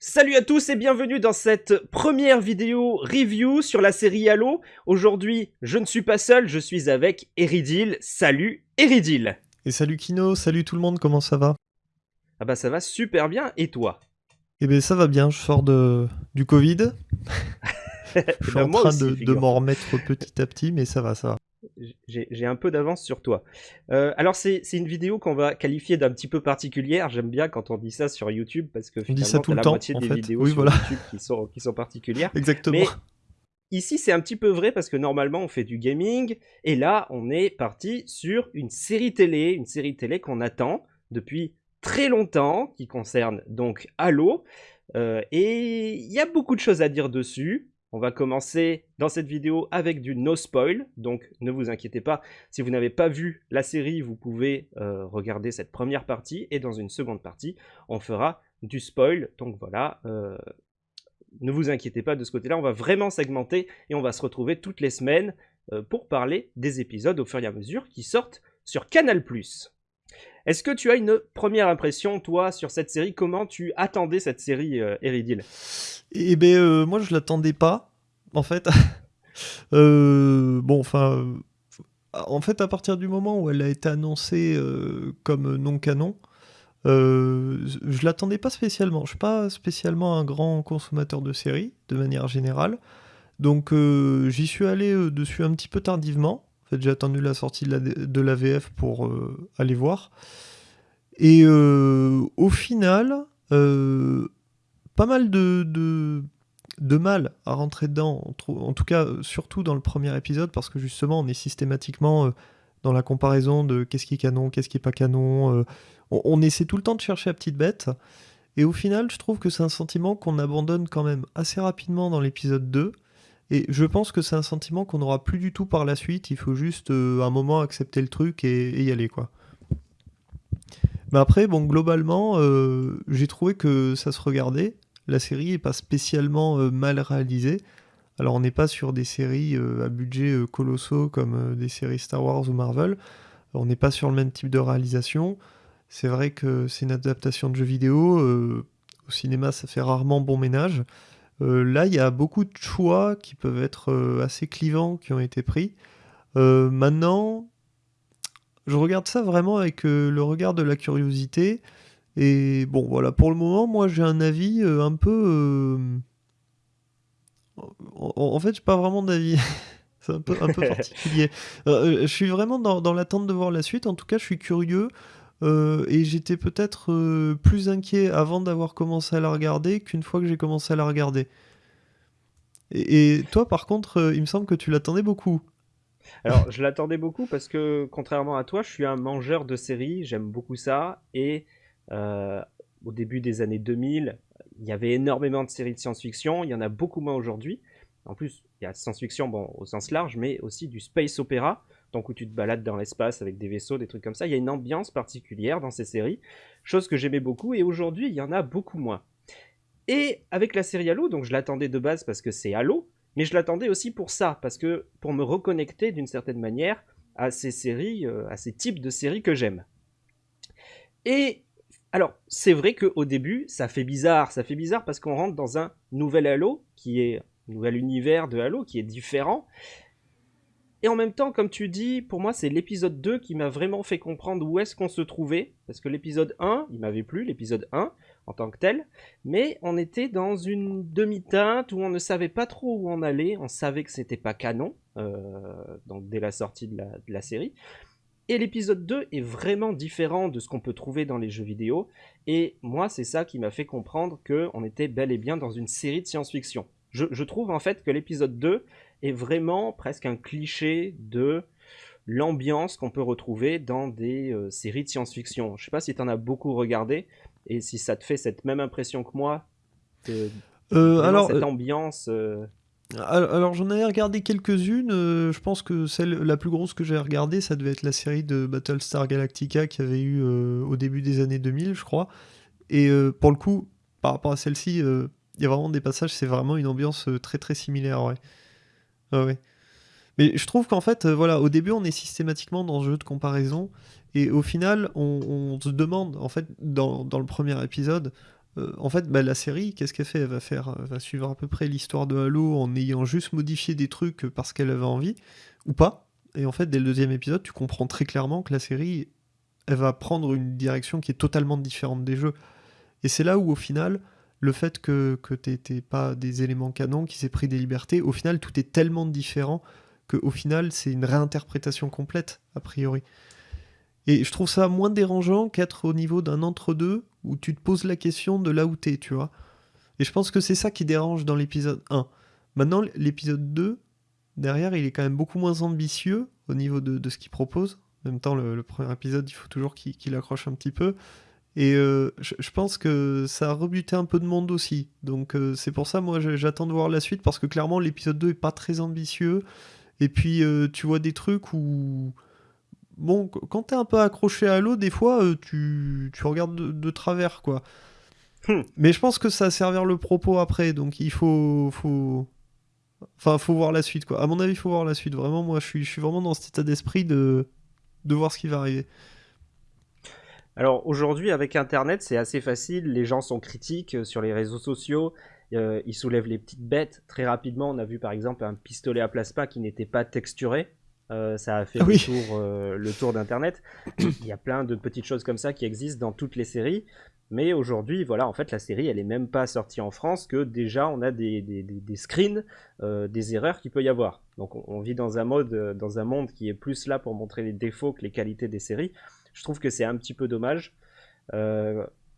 Salut à tous et bienvenue dans cette première vidéo review sur la série Halo. Aujourd'hui, je ne suis pas seul, je suis avec Eridil. Salut Eridil Et salut Kino, salut tout le monde, comment ça va? Ah bah ça va super bien, et toi? Eh ben ça va bien, je sors de... du Covid. je suis ben, en train aussi, de, de m'en remettre petit à petit, mais ça va, ça va. J'ai un peu d'avance sur toi. Euh, alors c'est une vidéo qu'on va qualifier d'un petit peu particulière. J'aime bien quand on dit ça sur YouTube parce que dit finalement ça tout t'as le la temps, moitié en des fait. vidéos Oui, sur voilà. YouTube qui sont, qui sont particulières. Exactement. Mais ici, c'est un petit peu vrai parce que normalement, on fait du gaming. Et là, on est parti sur une série télé, une série télé qu'on attend depuis très longtemps, qui concerne donc Halo. Euh, et il y a beaucoup de choses à dire dessus. On va commencer dans cette vidéo avec du no spoil, donc ne vous inquiétez pas, si vous n'avez pas vu la série, vous pouvez euh, regarder cette première partie, et dans une seconde partie, on fera du spoil, donc voilà, euh, ne vous inquiétez pas de ce côté-là, on va vraiment segmenter et on va se retrouver toutes les semaines euh, pour parler des épisodes au fur et à mesure qui sortent sur Canal+. Est-ce que tu as une première impression, toi, sur cette série? Comment tu attendais cette série, euh, Eridil Et ben euh, moi je l'attendais pas, en fait. Euh, bon, enfin, euh, en fait à partir du moment où elle a été annoncée euh, comme non canon, euh, je l'attendais pas spécialement. Je suis pas spécialement un grand consommateur de séries, de manière générale. Donc euh, j'y suis allé euh, dessus un petit peu tardivement. J'ai attendu la sortie de la, pour euh, aller voir. Et euh, au final, euh, pas mal de, mal à rentrer dedans. En, tout cas, surtout dans le premier épisode, parce que justement, on est systématiquement dans la comparaison de qu'est-ce qui est canon, qu'est-ce qui est pas canon. on, on essaie tout le temps de chercher la petite bête. Et au final, je trouve que c'est un sentiment qu'on abandonne quand même assez rapidement dans l'épisode 2. Et je pense que c'est un sentiment qu'on n'aura plus du tout par la suite. Il faut juste euh, un moment accepter le truc et, y aller, quoi. Mais après, bon, globalement, euh, j'ai trouvé que ça se regardait. La série est pas spécialement euh, mal réalisée. Alors, on n'est pas sur des séries à budget colossaux comme des séries Star Wars ou Marvel. On n'est pas sur le même type de réalisation. C'est vrai que c'est une adaptation de jeux vidéo. au cinéma, ça fait rarement bon ménage. Euh, là, il y a beaucoup de choix qui peuvent être euh, assez clivants qui ont été pris. Euh, maintenant, je regarde ça vraiment avec le regard de la curiosité. Et bon, voilà, pour le moment, moi j'ai un avis un peu. En, en fait, j'ai pas vraiment d'avis. C'est un peu, un peu particulier. Je suis vraiment dans, dans l'attente de voir la suite. En tout cas, je suis curieux. Euh, et j'étais peut-être euh, plus inquiet avant d'avoir commencé à la regarder qu'une fois que j'ai commencé à la regarder. Et, toi, par contre, euh, il me semble que tu l'attendais beaucoup. Alors, je l'attendais beaucoup parce que, contrairement à toi, je suis un mangeur de séries, j'aime beaucoup ça. Et au début des années 2000, il y avait énormément de séries de science-fiction, il y en a beaucoup moins aujourd'hui. En plus, il y a science-fiction bon, au sens large, mais aussi du space opéra, donc où tu te balades dans l'espace avec des vaisseaux, des trucs comme ça. Il y a une ambiance particulière dans ces séries, chose que j'aimais beaucoup, et aujourd'hui, il y en a beaucoup moins. Et avec la série Halo, donc je l'attendais de base parce que c'est Halo, mais je l'attendais aussi pour ça, parce que pour me reconnecter d'une certaine manière à ces séries, euh, à ces types de séries que j'aime. Et alors, c'est vrai qu'au début, ça fait bizarre. Ça fait bizarre parce qu'on rentre dans un nouvel Halo, qui est un nouvel univers de Halo, qui est différent. Et en même temps, comme tu dis, pour moi, c'est l'épisode 2 qui m'a vraiment fait comprendre où est-ce qu'on se trouvait. Parce que l'épisode 1, il m'avait plu, l'épisode 1, en tant que tel. Mais on était dans une demi-teinte où on ne savait pas trop où on allait. On savait que c'était pas canon, euh, dès la sortie de la, série. Et l'épisode 2 est vraiment différent de ce qu'on peut trouver dans les jeux vidéo. Et moi, c'est ça qui m'a fait comprendre qu'on était bel et bien dans une série de science-fiction. Je trouve en fait que l'épisode 2 est vraiment presque un cliché de l'ambiance qu'on peut retrouver dans des euh, séries de science-fiction. Je sais pas si tu en as beaucoup regardé et si ça te fait cette même impression que moi. Que Euh, alors, cette euh, ambiance. euh, Alors, alors, j'en avais regardé quelques-unes. euh, je pense que celle la plus grosse que j'ai regardée, ça devait être la série de Battlestar Galactica qui avait eu au début des années 2000, je crois. Et pour le coup, par rapport à celle-ci, il y a vraiment des passages, c'est vraiment une ambiance très très similaire, ouais. Ouais. Mais je trouve qu'en fait, euh, voilà, au début, on est systématiquement dans ce jeu de comparaison, et au final, on, se demande, en fait, dans, dans le premier épisode, euh, en fait, bah, la série, qu'est-ce qu'elle fait? Elle va faire, va suivre à peu près l'histoire de Halo en ayant juste modifié des trucs parce qu'elle avait envie, ou pas. Et en fait, dès le deuxième épisode, tu comprends très clairement que la série, elle va prendre une direction qui est totalement différente des jeux. Et c'est là où, au final, le fait que, que tu pas des éléments canons, qui s'est pris des libertés, au final, tout est tellement différent qu'au final, c'est une réinterprétation complète, a priori. Et je trouve ça moins dérangeant qu'être au niveau d'un entre-deux où tu te poses la question de là où t'es, tu vois. Et je pense que c'est ça qui dérange dans l'épisode 1. Maintenant, l'épisode 2, derrière, il est quand même beaucoup moins ambitieux au niveau de, ce qu'il propose. En même temps, le, premier épisode, il faut toujours qu'il accroche un petit peu. Et euh, je, pense que ça a rebuté un peu de monde aussi. Donc euh, c'est pour ça, moi, j'attends de voir la suite, parce que clairement, l'épisode 2 est pas très ambitieux. Et puis, euh, tu vois des trucs où bon, quand t'es un peu accroché à l'eau, des fois, euh, tu, regardes de, travers, quoi. Hmm. Mais je pense que ça va servir le propos après, donc il faut, faut, enfin, faut voir la suite, quoi. À mon avis, il faut voir la suite. Vraiment, moi, je suis, je suis vraiment dans cet état d'esprit de, de voir ce qui va arriver. Alors aujourd'hui, avec Internet, c'est assez facile. Les gens sont critiques euh, sur les réseaux sociaux. Euh, ils soulèvent les petites bêtes. Très rapidement, on a vu par exemple un pistolet à plasma qui n'était pas texturé. Euh, ça a fait ah le, tour, euh, le tour d'Internet. Il y a plein de petites choses comme ça qui existent dans toutes les séries. Mais aujourd'hui, voilà, en fait, la série, elle est même pas sortie en France que déjà on a des, des, des, screens euh, des erreurs qu'il peut y avoir. Donc on, vit dans un mode, dans un monde qui est plus là pour montrer les défauts que les qualités des séries. Je trouve que c'est un petit peu dommage.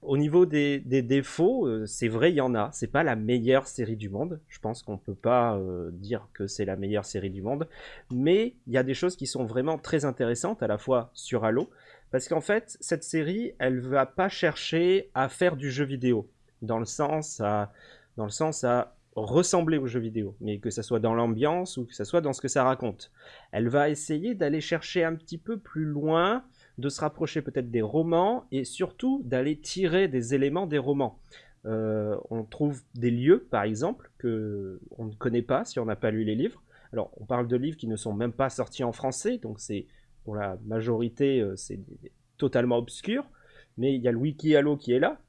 Au niveau des, défauts, euh, c'est vrai, il y en a. C'est pas la meilleure série du monde. Je pense qu'on peut pas euh, dire que c'est la meilleure série du monde. Mais il y a des choses qui sont vraiment très intéressantes, à la fois sur Halo. Parce qu'en fait, cette série, elle va pas chercher à faire du jeu vidéo. Dans le sens à, dans le sens à ressembler au jeu vidéo. Mais que ce soit dans l'ambiance ou que ce soit dans ce que ça raconte. Elle va essayer d'aller chercher un petit peu plus loin de se rapprocher peut-être des romans et surtout d'aller tirer des éléments des romans. Euh, on trouve des lieux, par exemple, que on ne connaît pas si on n'a pas lu les livres. Alors, on parle de livres qui ne sont même pas sortis en français, donc c'est pour la majorité, euh, c'est totalement obscur. Mais il y a le wiki Halo qui est là,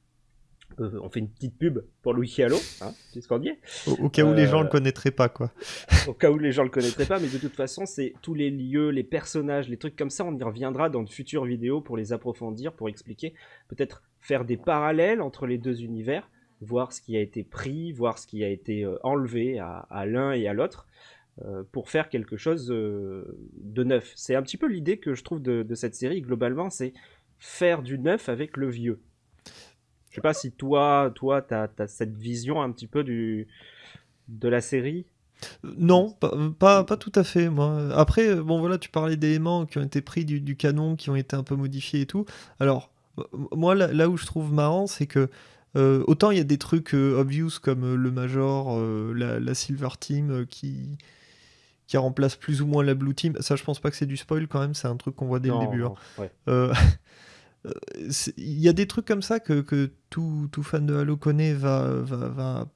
euh, on fait une petite pub pour Louis Chialo, hein, puisqu'on y est. Au, cas où les gens le euh, connaîtraient pas, quoi. au cas où les gens le connaîtraient pas, mais de toute façon, c'est tous les lieux, les personnages, les trucs comme ça, on y reviendra dans de futures vidéos pour les approfondir, pour expliquer, peut-être faire des parallèles entre les deux univers, voir ce qui a été pris, voir ce qui a été euh, enlevé à, l'un et à l'autre. pour faire quelque chose de neuf. C'est un petit peu l'idée que je trouve de, de cette série, globalement, c'est faire du neuf avec le vieux. Je sais pas si toi, toi, tu as, cette vision un petit peu du, de la série? Non, pas, pas, tout à fait. Moi. Après, bon voilà, tu parlais d'éléments qui ont été pris du, canon, qui ont été un peu modifiés et tout. Alors, moi, là, où je trouve marrant, c'est que euh, autant il y a des trucs euh, obvious comme euh, le Major, la, Silver Team qui, qui remplace plus ou moins la Blue Team. Ça, je pense pas que c'est du spoil quand même, c'est un truc qu'on voit dès le début. Hein. il y a des trucs comme ça que, que tout, tout, fan de Halo connaît va, va, va,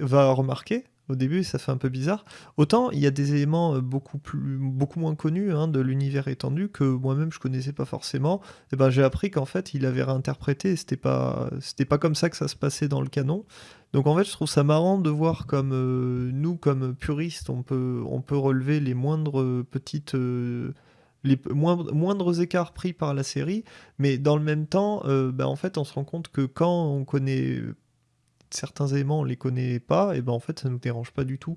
va, remarquer au début, ça fait un peu bizarre. Autant il y a des éléments euh, beaucoup, plus, beaucoup moins connus hein, de l'univers étendu que moi-même je connaissais pas forcément. Et eh ben, j'ai appris qu'en fait il avait réinterprété, c'était pas, c'était pas comme ça que ça se passait dans le canon. Donc en fait je trouve ça marrant de voir comme euh, nous, comme puristes, on peut, on peut relever les moindres petites. Euh, les moindres, écarts pris par la série, mais dans le même temps, euh, bah, en fait, on se rend compte que quand on connaît certains éléments, on les connaît pas, et ben en fait, ça nous dérange pas du tout.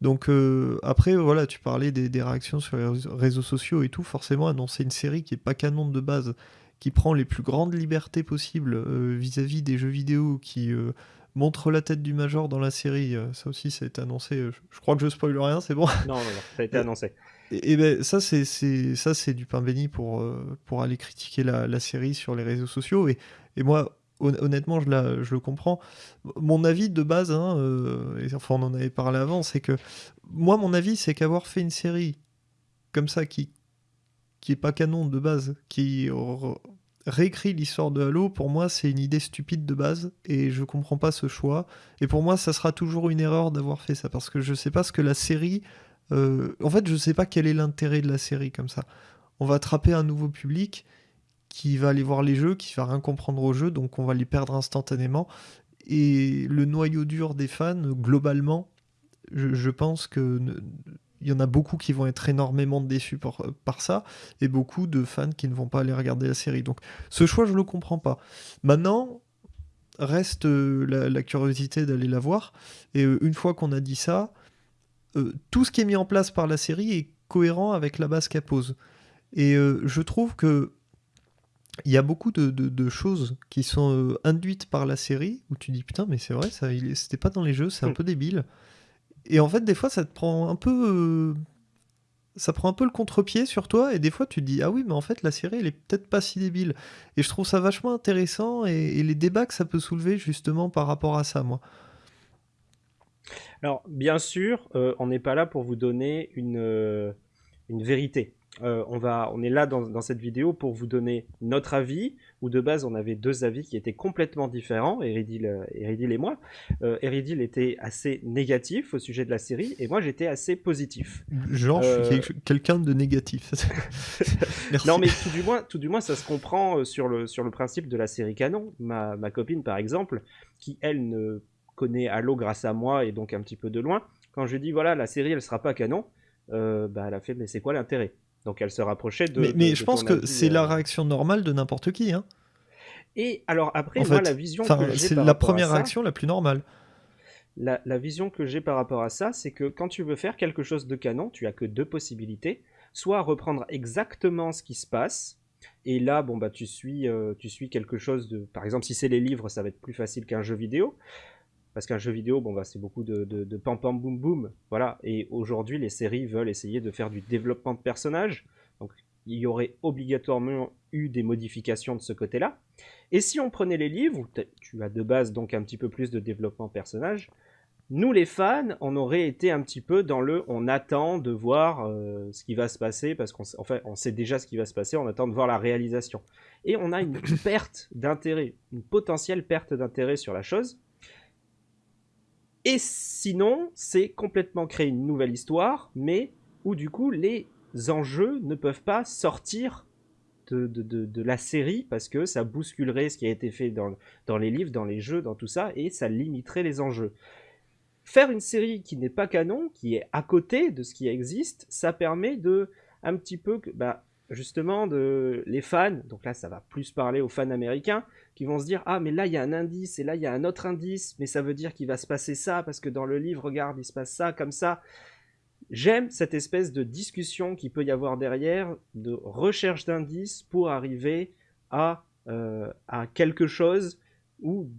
Donc euh, après, voilà, tu parlais des, réactions sur les réseaux sociaux et tout. Forcément, annoncer une série qui est pas canon de base, qui prend les plus grandes libertés possibles euh, vis-à-vis des jeux vidéo, qui montre la tête du Major dans la série, ça aussi, ça a été annoncé. Je, crois que je spoil rien, c'est bon Non, non, non, ça a été annoncé. Et, ben ça c'est ça c'est du pain béni pour euh, pour aller critiquer la, série sur les réseaux sociaux. Et, et moi honnêtement je, la, je le comprends. Mon avis de base hein, euh, et enfin on en avait parlé avant c'est que moi mon avis c'est qu'avoir fait une série comme ça qui qui est pas canon de base qui réécrit l'histoire de Halo pour moi c'est une idée stupide de base et je comprends pas ce choix. Et pour moi ça sera toujours une erreur d'avoir fait ça parce que je sais pas ce que la série euh, en fait, je sais pas quel est l'intérêt de la série comme ça. On va attraper un nouveau public qui va aller voir les jeux, qui va rien comprendre aux jeux, donc on va les perdre instantanément. Et le noyau dur des fans, globalement, je, pense que il y en a beaucoup qui vont être énormément déçus par, par, ça, et beaucoup de fans qui ne vont pas aller regarder la série. Donc ce choix, je ne le comprends pas. Maintenant, reste euh, la, curiosité d'aller la voir, et euh, une fois qu'on a dit ça, euh, tout ce qui est mis en place par la série est cohérent avec la base qu'elle pose. Et je trouve que il y a beaucoup de, choses qui sont induites par la série où tu dis putain mais c'est vrai ça c'était pas dans les jeux c'est un hmm. peu débile et en fait, des fois, ça te prend un peu. Euh, ça prend un peu le contre-pied sur toi, et des fois, tu te dis Ah oui, mais en fait, la série, elle est peut-être pas si débile. Et je trouve ça vachement intéressant, et, les débats que ça peut soulever, justement, par rapport à ça, moi. Alors, bien sûr, euh, on n'est pas là pour vous donner une, euh, une vérité. Euh, on, va, on est là dans, cette vidéo pour vous donner notre avis, où de base on avait deux avis qui étaient complètement différents, Eridil, euh, et moi. Euh, Eridil était assez négatif au sujet de la série, et moi j'étais assez positif. Genre, je suis quelqu'un de négatif. non, mais tout du, moins, tout du moins, ça se comprend sur le, sur le principe de la série canon. Ma, ma copine, par exemple, qui elle ne connaît Halo grâce à moi et donc un petit peu de loin, quand je dis voilà, la série elle sera pas canon, bah, elle a fait mais c'est quoi l'intérêt? Donc elle se rapprochait de. Mais, je pense que c'est la euh, réaction normale de n'importe qui. Hein. Et alors après, moi, la vision. C'est la première réaction la plus normale. La, vision que j'ai par rapport à ça, c'est que quand tu veux faire quelque chose de canon, tu as que deux possibilités. Soit reprendre exactement ce qui se passe, et là, bon, bah, tu suis, euh, tu suis quelque chose de. Par exemple, si c'est les livres, ça va être plus facile qu'un jeu vidéo. Parce qu'un jeu vidéo, bon, bah, c'est beaucoup de, de, pam pam boum boum. Voilà. Et aujourd'hui, les séries veulent essayer de faire du développement de personnages. Donc, il y aurait obligatoirement eu des modifications de ce côté-là. Et si on prenait les livres, où tu as de base donc un petit peu plus de développement de personnages, nous les fans, on aurait été un petit peu dans le on attend de voir euh, ce qui va se passer, parce qu'en fait on sait déjà ce qui va se passer, on attend de voir la réalisation. Et on a une perte d'intérêt, une potentielle perte d'intérêt sur la chose, et sinon, c'est complètement créer une nouvelle histoire, mais où du coup les enjeux ne peuvent pas sortir de, la série parce que ça bousculerait ce qui a été fait dans, dans les livres, dans les jeux, dans tout ça, et ça limiterait les enjeux. Faire une série qui n'est pas canon, qui est à côté de ce qui existe, ça permet de un petit peu bah, justement de les fans, donc là ça va plus parler aux fans américains, qui vont se dire ah mais là il y a un indice et là il y a un autre indice, mais ça veut dire qu'il va se passer ça parce que dans le livre regarde il se passe ça comme ça. J'aime cette espèce de discussion qui peut y avoir derrière, de recherche d'indices pour arriver à, euh, à quelque chose où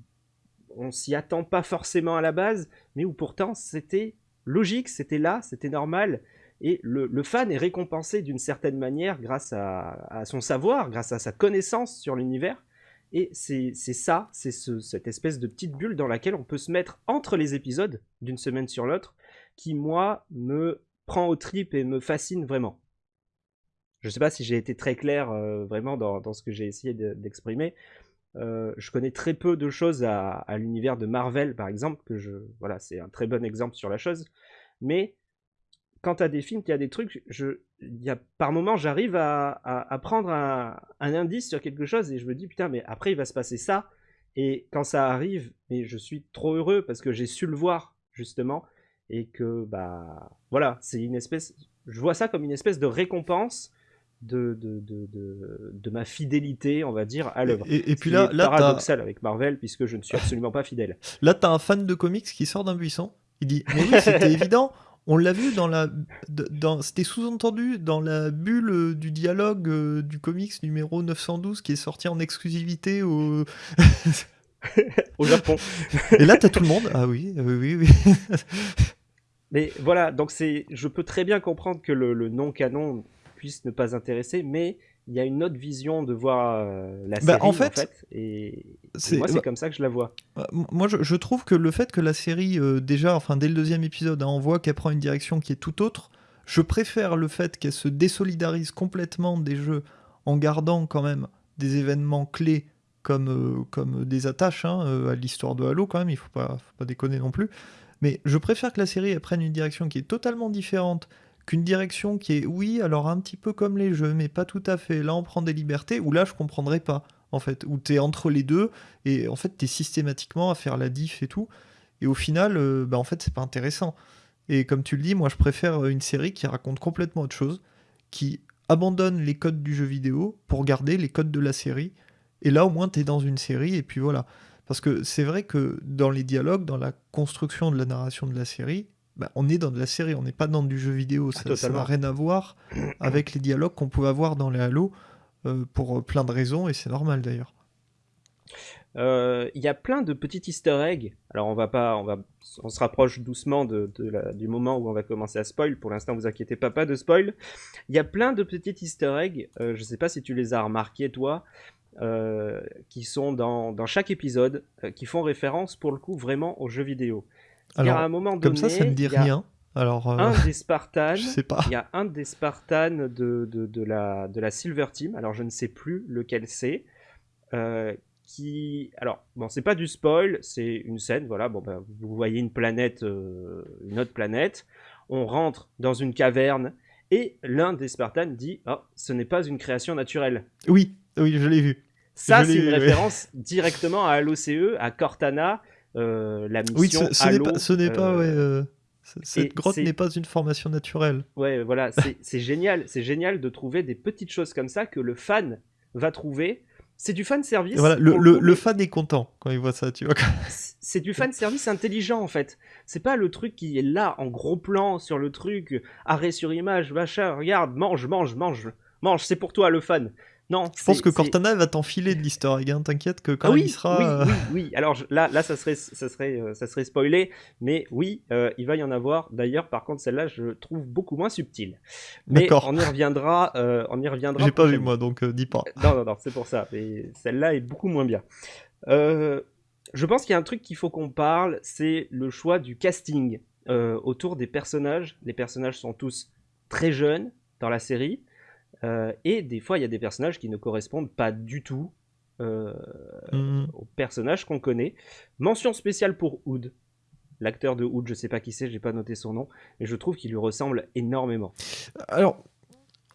on s'y attend pas forcément à la base, mais où pourtant c'était logique, c'était là, c'était normal. Et le, fan est récompensé d'une certaine manière grâce à, son savoir, grâce à sa connaissance sur l'univers. Et c'est ça, c'est cette espèce de petite bulle dans laquelle on peut se mettre entre les épisodes d'une semaine sur l'autre, qui moi me prend au trip et me fascine vraiment. Je ne sais pas si j'ai été très clair euh, vraiment dans, ce que j'ai essayé d'exprimer. Euh, je connais très peu de choses à, à l'univers de Marvel, par exemple, que je, voilà, c'est un très bon exemple sur la chose. Mais quand tu as des films, il y a des trucs, je, y a, par moment, j'arrive à, prendre un, indice sur quelque chose et je me dis, putain, mais après, il va se passer ça. Et quand ça arrive, mais je suis trop heureux parce que j'ai su le voir, justement. Et que, bah, voilà, c'est une espèce, je vois ça comme une espèce de récompense de, de, de, de, ma fidélité, on va dire, à l'œuvre. Et, puis là, là paradoxal avec Marvel, puisque je ne suis absolument pas fidèle. Là, tu as un fan de comics qui sort d'un buisson. Il dit Mais oui, c'était évident. On l'a vu dans la. Dans, C'était sous-entendu dans la bulle euh, du dialogue euh, du comics numéro 912 qui est sorti en exclusivité au. au Japon. Et là, t'as tout le monde? Ah oui, oui, oui. oui. mais voilà, donc c'est. Je peux très bien comprendre que le, le non-canon puisse ne pas intéresser, mais il y a une autre vision de voir euh, la bah, série en fait, et, moi c'est comme ça que je la vois. Bah, moi je, trouve que le fait que la série euh, déjà, enfin dès le deuxième épisode, hein, on voit qu'elle prend une direction qui est tout autre. Je préfère le fait qu'elle se désolidarise complètement des jeux en gardant quand même des événements clés comme, euh, comme des attaches hein, à l'histoire de Halo quand même, il faut pas, faut pas déconner non plus. Mais je préfère que la série elle prenne une direction qui est totalement différente qu'une direction qui est, oui, alors un petit peu comme les jeux, mais pas tout à fait. Là, on prend des libertés, ou là, je comprendrais pas, en fait. Où tu es entre les deux, et en fait, tu es systématiquement à faire la diff et tout. Et au final, euh, bah, en fait, c'est pas intéressant. Et comme tu le dis, moi, je préfère une série qui raconte complètement autre chose, qui abandonne les codes du jeu vidéo pour garder les codes de la série. Et là, au moins, tu es dans une série, et puis voilà. Parce que c'est vrai que dans les dialogues, dans la construction de la narration de la série, bah, on est dans de la série, on n'est pas dans du jeu vidéo. Ah, Ça n'a rien à voir avec les dialogues qu'on pouvait avoir dans les Halo euh, pour plein de raisons, et c'est normal d'ailleurs. Euh, il y a plein de petits easter eggs. Alors on va pas, on va, on se rapproche doucement de, du moment où on va commencer à spoil. Pour l'instant, vous inquiétez pas, pas de spoil. Il y a plein de petits easter eggs. Euh, je sais pas si tu les as remarqués toi, euh, qui sont dans, dans chaque épisode, qui font référence pour le coup vraiment aux jeux vidéo. Alors, à un moment donné, comme ça, ça ne dit rien. Alors, un des Spartans, je sais pas. il y a un des Spartans de, de, de, la, de la Silver Team, alors je ne sais plus lequel c'est, euh, qui... Alors, bon, c'est pas du spoil, c'est une scène, voilà, bon, ben, vous voyez une planète, euh, une autre planète, on rentre dans une caverne, et l'un des Spartans dit oh, ce n'est pas une création naturelle. Oui, oui, je l'ai vu. Ça, c'est une référence directement à l'OCE, à Cortana, euh, la mission oui, ce, ce Halo, n'est pas, ce n'est pas euh, ouais, cette grotte n'est pas une formation naturelle. Ouais, voilà, c'est génial, c'est génial de trouver des petites choses comme ça que le fan va trouver c'est du fan service. Voilà, le, le, le, fan est content quand il voit ça, tu vois. C'est du fan service intelligent en fait. C'est pas le truc qui est là en gros plan sur le truc, arrêt sur image, machin, regarde, mange, mange, mange, mange, c'est pour toi le fan. Non, je pense que Cortana va t'enfiler de l'easter egg, hein. t'inquiète que quand ah oui, il sera... Oui, euh... oui, oui, alors je, là, là ça, serait, ça, serait, euh, ça serait spoilé, mais oui, euh, il va y en avoir. D'ailleurs, par contre, celle-là, je trouve beaucoup moins subtile. Mais on y reviendra. Euh, on y reviendra. J'ai pas vu moi, donc dis pas. Non, non, non, c'est pour ça. Mais celle-là est beaucoup moins bien. je pense qu'il y a un truc qu'il faut qu'on parle, c'est le choix du casting autour des personnages. Les personnages sont tous très jeunes dans la série. Euh, et des fois, il y a des personnages qui ne correspondent pas du tout euh, mmh. aux personnages qu'on connaît. Mention spéciale pour Hood. L'acteur de Hood, je sais pas qui c'est, j'ai pas noté son nom, mais je trouve qu'il lui ressemble énormément. Alors,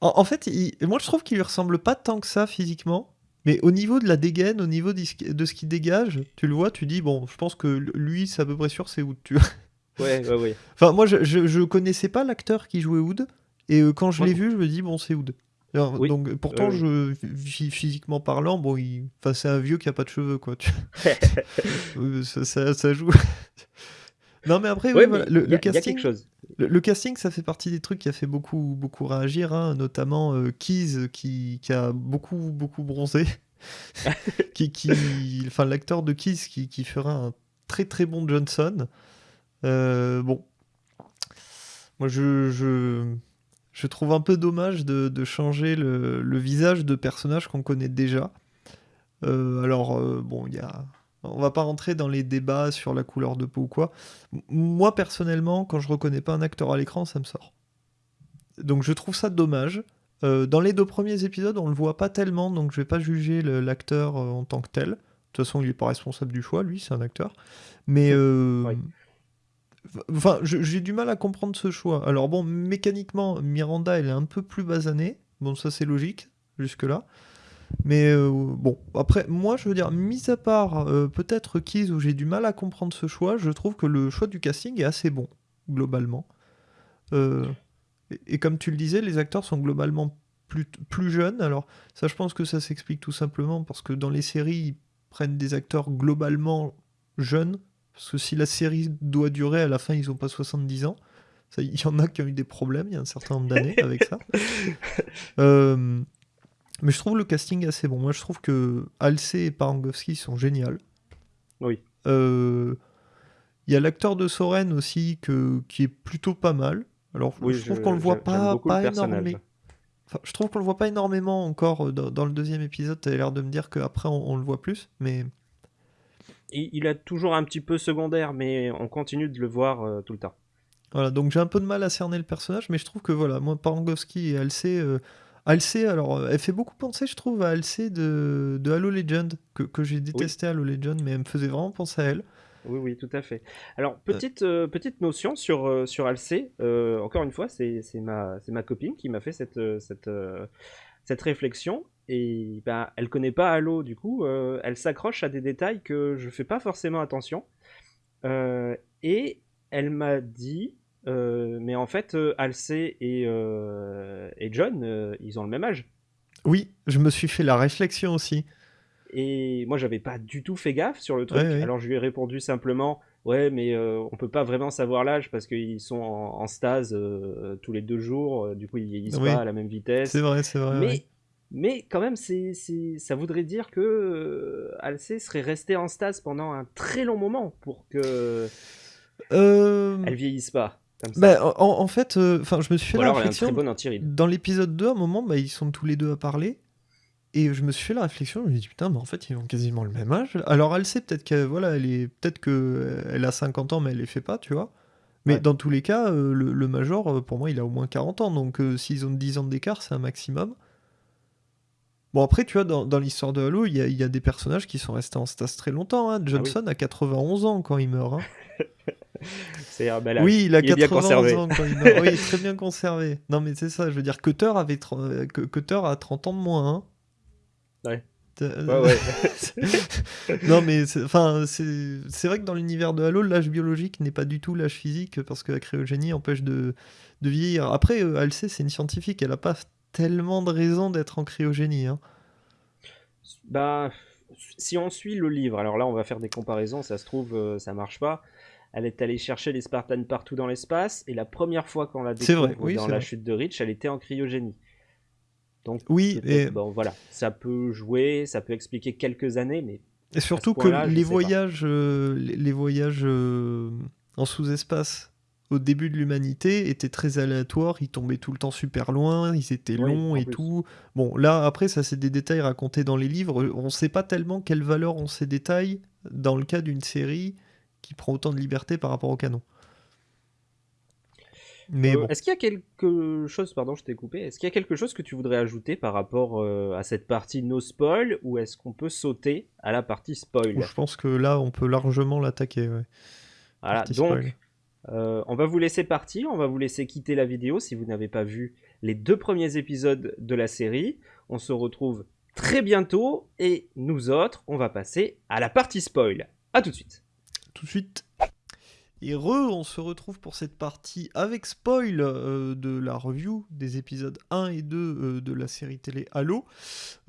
en, en fait, il, moi je trouve qu'il lui ressemble pas tant que ça physiquement, mais au niveau de la dégaine, au niveau de ce qu'il dégage, tu le vois, tu dis, bon, je pense que lui, c'est à peu près sûr, c'est Hood, tu vois. Ouais, ouais, ouais. Enfin, moi, je, je, je connaissais pas l'acteur qui jouait Hood, et euh, quand je l'ai vu, je me dis, bon, c'est Hood. Alors, Oui. Donc, pourtant, Euh, je, physiquement parlant, bon, il... enfin, c'est un vieux qui a pas de cheveux, quoi. ça, ça- ça joue. non, mais après, Ouais, oui, mais le, casting, quelque chose. le, le casting, ça fait partie des trucs qui a fait beaucoup, beaucoup réagir, hein, notamment euh, Keys, qui, qui a beaucoup, beaucoup bronzé. qui, qui, enfin, l'acteur de Keys qui, qui fera un très, très bon Johnson. Euh, bon, moi, je, je, je trouve un peu dommage de, changer le, visage de personnages qu'on connaît déjà. Euh, alors, euh, bon, il y a... On va pas rentrer dans les débats sur la couleur de peau ou quoi. Moi, personnellement, quand je reconnais pas un acteur à l'écran, ça me sort. Donc, je trouve ça dommage. Euh, dans les deux premiers épisodes, on le voit pas tellement, donc je vais pas juger l'acteur en tant que tel. De toute façon, il est pas responsable du choix, lui, c'est un acteur. Mais. Enfin, j'ai du mal à comprendre ce choix. Alors bon, mécaniquement, Miranda, elle est un peu plus basanée. Bon, ça c'est logique, jusque-là. Mais euh, bon, après, moi, je veux dire, mis à part euh, peut-être Keys où j'ai du mal à comprendre ce choix, je trouve que le choix du casting est assez bon, globalement. Euh, et, et comme tu le disais, les acteurs sont globalement plus, plus jeunes. Alors, ça, je pense que ça s'explique tout simplement parce que dans les séries, ils prennent des acteurs globalement jeunes. Parce que si la série doit durer, à la fin, ils n'ont pas 70 ans. Il y en a qui ont eu des problèmes il y a un certain nombre d'années avec ça. Euh, mais je trouve le casting assez bon. Moi, je trouve que Halsey et Parangowski sont géniaux. Oui. Euh, Il y a l'acteur de Soren aussi que, qui est plutôt pas mal. Alors, Oui, je trouve qu'on le voit pas, le énormément. Enfin, je trouve qu'on le voit pas énormément encore euh, dans, dans le deuxième épisode. Tu as l'air de me dire qu'après on, on le voit plus, mais Il, il a toujours un petit peu secondaire, mais on continue de le voir euh, tout le temps. Voilà, donc j'ai un peu de mal à cerner le personnage, mais je trouve que voilà, moi, Parangowski et Halsey, euh, alors, euh, elle fait beaucoup penser, je trouve, à Halsey de, de Halo Legend, que, que j'ai détesté Halo Legend, mais elle me faisait vraiment penser à elle. Oui, oui, tout à fait. Alors, petite, euh, petite notion sur, sur Alcé. Encore une fois, c'est ma, ma copine qui m'a fait cette, cette, cette réflexion. Et ben, elle connaît pas Halo, du coup, elle s'accroche à des détails que je fais pas forcément attention. et elle m'a dit, mais en fait, Alcé et, et John, ils ont le même âge. Oui, je me suis fait la réflexion aussi. Et moi, j'avais pas du tout fait gaffe sur le truc. Alors, je lui ai répondu simplement Ouais, mais euh, on peut pas vraiment savoir l'âge parce qu'ils sont en, stase euh, tous les deux jours. Euh, du coup, ils vieillissent pas à la même vitesse. C'est vrai, c'est vrai. Mais, mais quand même, c'est, ça voudrait dire que Alcé serait resté en stase pendant un très long moment pour que elle vieillisse pas. Bah, en, fait, enfin, je me suis fait la réflexion. Dans l'épisode 2, à un moment, bah, ils sont tous les deux à parler. Et je me suis fait la réflexion, je me suis dit putain, mais en fait, ils ont quasiment le même âge. Alors elle sait peut-être qu'elle voilà, elle est peut-être que elle a 50 ans mais elle les fait pas, tu vois. Mais dans tous les cas, euh, le, major euh, pour moi, il a au moins 40 ans donc euh, s'ils ont 10 ans d'écart, c'est un maximum. Bon après, tu vois, dans, l'histoire de Halo, il y, a des personnages qui sont restés en stas très longtemps. Hein. Ah Johnson a 91 ans quand il meurt. Hein. c'est un bel âge. Oui, il a 91 ans quand il meurt. oui, très bien conservé. Non mais c'est ça, je veux dire, Cutter, avait Cutter a 30 ans de moins. Hein. Ouais. non mais enfin c'est vrai que dans l'univers de Halo l'âge biologique n'est pas du tout l'âge physique parce que la cryogénie empêche de, de vieillir. Après euh, sait c'est une scientifique, elle a pas tellement de raisons d'être en cryogénie. Hein. Bah si on suit le livre, alors là on va faire des comparaisons, ça se trouve euh, ça marche pas. Elle est allée chercher les Spartans partout dans l'espace et la première fois qu'on l'a découvert dans la chute de Reach, elle était en cryogénie. Donc, oui, et bon, voilà, ça peut jouer, ça peut expliquer quelques années, mais et surtout que les voyages, euh, les, voyages euh, en sous-espace au début de l'humanité étaient très aléatoires, ils tombaient tout le temps super loin, ils étaient longs et tout. Bon, là après ça c'est des détails racontés dans les livres, on ne sait pas tellement quelle valeur ont ces détails dans le cas d'une série qui prend autant de liberté par rapport au canon. Mais euh, Est-ce qu'il y a quelque chose, pardon, je t'ai coupé, est-ce qu'il y a quelque chose que tu voudrais ajouter par rapport euh, à cette partie no spoil ou est-ce qu'on peut sauter à la partie spoil? Je pense que là, on peut largement l'attaquer. Voilà, donc euh, on va vous laisser partir, on va vous laisser quitter la vidéo si vous n'avez pas vu les deux premiers épisodes de la série. On se retrouve très bientôt et nous autres, on va passer à la partie spoil. A tout de suite. Tout de suite. Re, on se retrouve pour cette partie avec spoil euh, de la review des épisodes 1 et 2 euh, de la série télé Halo.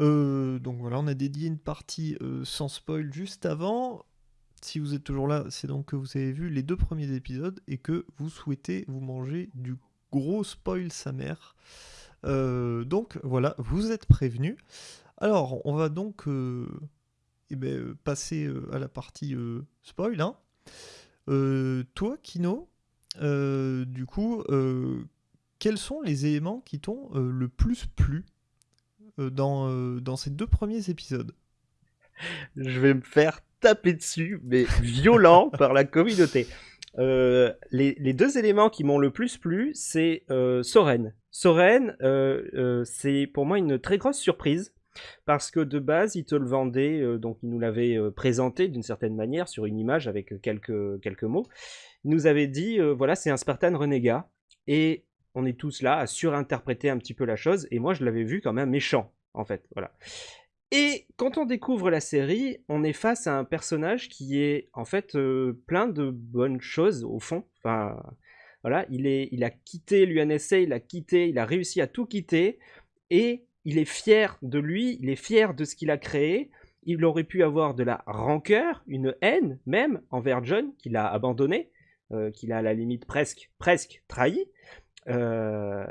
Euh, donc voilà, on a dédié une partie sans spoil juste avant. Si vous êtes toujours là, c'est donc que vous avez vu les deux premiers épisodes et que vous souhaitez vous manger du gros spoil sa mère. donc voilà, vous êtes prévenus. Alors, on va donc eh ben, passer à la partie spoil. Hein. Euh, toi, Kino, euh, du coup, euh, quels sont les éléments qui t'ont le plus plu dans, dans ces deux premiers épisodes? Je vais me faire taper dessus, mais violent par la communauté. les, deux éléments qui m'ont le plus plu, c'est Soren. Soren, c'est pour moi une très grosse surprise parce que de base, il te le vendait, euh, donc il nous l'avait euh, présenté d'une certaine manière sur une image avec euh, quelques, quelques mots. Il nous avait dit, voilà, c'est un Spartan renégat, et on est tous là à surinterpréter un petit peu la chose, et moi je l'avais vu comme un méchant, en fait, voilà. Et quand on découvre la série, on est face à un personnage qui est en fait plein de bonnes choses au fond. Enfin, voilà, il, est, il a quitté l'UNSA, il a quitté, il a réussi à tout quitter, et il est fier de lui, il est fier de ce qu'il a créé. Il aurait pu avoir de la rancœur, une haine même envers John qu'il a abandonné, euh, qu'il a à la limite presque, presque trahi. Euh,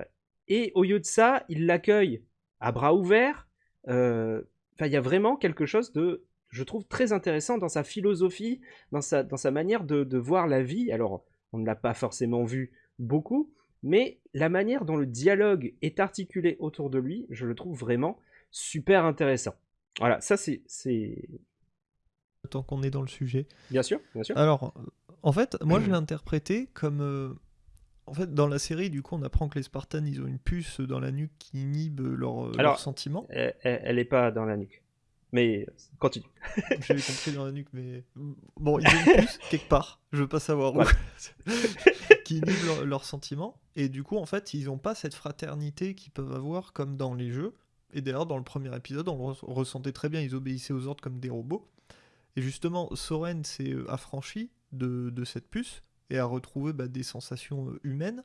et au lieu de ça, il l'accueille à bras ouverts. Euh, il y a vraiment quelque chose de, je trouve, très intéressant dans sa philosophie, dans sa, dans sa manière de voir la vie. Alors, on ne l'a pas forcément vu beaucoup, mais la manière dont le dialogue est articulé autour de lui, je le trouve vraiment super intéressant. Voilà, ça c'est... Tant qu'on est dans le sujet. Bien sûr, bien sûr. Alors, en fait, moi je l'ai interprété comme... Euh, en fait, dans la série, du coup, on apprend que les Spartans, ils ont une puce dans la nuque qui inhibe leurs leur sentiments. Elle n'est pas dans la nuque. Mais continue. J'avais compris dans la nuque, mais. Bon, ils ont une puce quelque part, je veux pas savoir où, qui inhibe leurs sentiments. Et du coup, en fait, ils n'ont pas cette fraternité qu'ils peuvent avoir comme dans les jeux. Et d'ailleurs, dans le premier épisode, on le ressentait très bien, ils obéissaient aux ordres comme des robots. Et justement, Soren s'est euh, affranchi de, de, cette puce et a retrouvé bah, des sensations euh, humaines.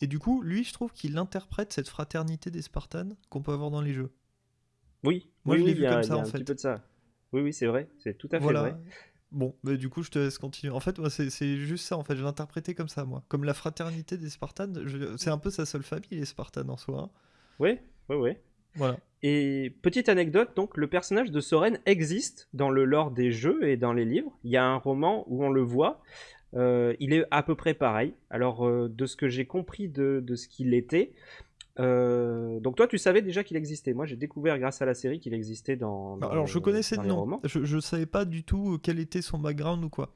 Et du coup, lui, je trouve qu'il interprète cette fraternité des Spartans qu'on peut avoir dans les jeux. Oui, moi je l'ai vu comme ça en fait. Un petit peu de ça. Oui, oui, c'est vrai, c'est tout à fait vrai. Bon, mais du coup, je te laisse continuer. En fait, moi, c'est juste ça. En fait, je l'interprétais comme ça, moi. Comme la fraternité des Spartans. C'est un peu sa seule famille, les Spartans en soi. Hein. Oui, oui, oui. Voilà. Et petite anecdote, donc, le personnage de Soren existe dans le lore des jeux et dans les livres. Il y a un roman où on le voit. Euh, il est à peu près pareil. Alors, euh, de ce que j'ai compris de, de ce qu'il était, euh, donc toi, tu savais déjà qu'il existait. Moi, j'ai découvert grâce à la série qu'il existait dans. Alors, je connaissais le nom. Je, ne savais pas du tout quel était son background ou quoi.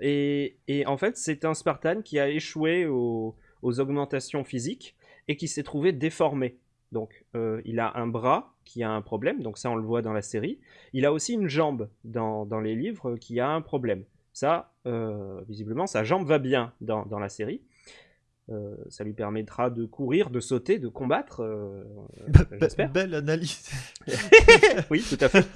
Et, et en fait, c'est un Spartan qui a échoué aux, aux augmentations physiques et qui s'est trouvé déformé. Donc, euh, il a un bras qui a un problème, donc ça on le voit dans la série. Il a aussi une jambe dans, dans les livres qui a un problème. Ça, euh, visiblement, sa jambe va bien dans, dans la série. Euh, ça lui permettra de courir, de sauter, de combattre. Euh, j'espère. Belle analyse. oui, tout à fait.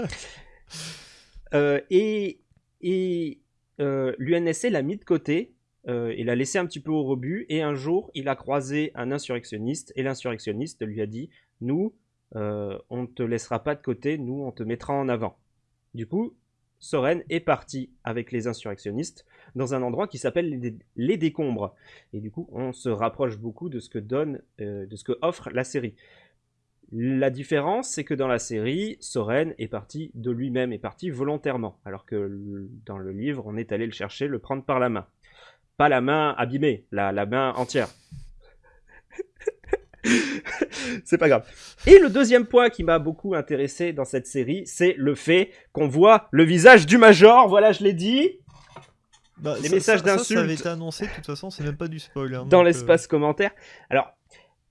Euh, et et l'UNSC l'a mis de côté. il l'a laissé un petit peu au rebut. Et un jour, il a croisé un insurrectionniste. Et l'insurrectionniste lui a dit Nous, on ne te laissera pas de côté. Nous, on te mettra en avant. Du coup, Soren est parti avec les insurrectionnistes dans un endroit qui s'appelle les, décombres. Et du coup, on se rapproche beaucoup de ce que donne, euh, de ce que offre la série. La différence, c'est que dans la série, Soren est parti de lui-même, est parti volontairement, alors que dans le livre, on est allé le chercher, le prendre par la main. Pas la main abîmée, la, la main entière. c'est pas grave. Et le deuxième point qui m'a beaucoup intéressé dans cette série, c'est le fait qu'on voit le visage du Major. Voilà, je l'ai dit. Bah, les messages d'insultes. Ça, avait été annoncé, de toute façon, c'est même pas du spoil. Hein, dans euh, l'espace commentaire. Alors,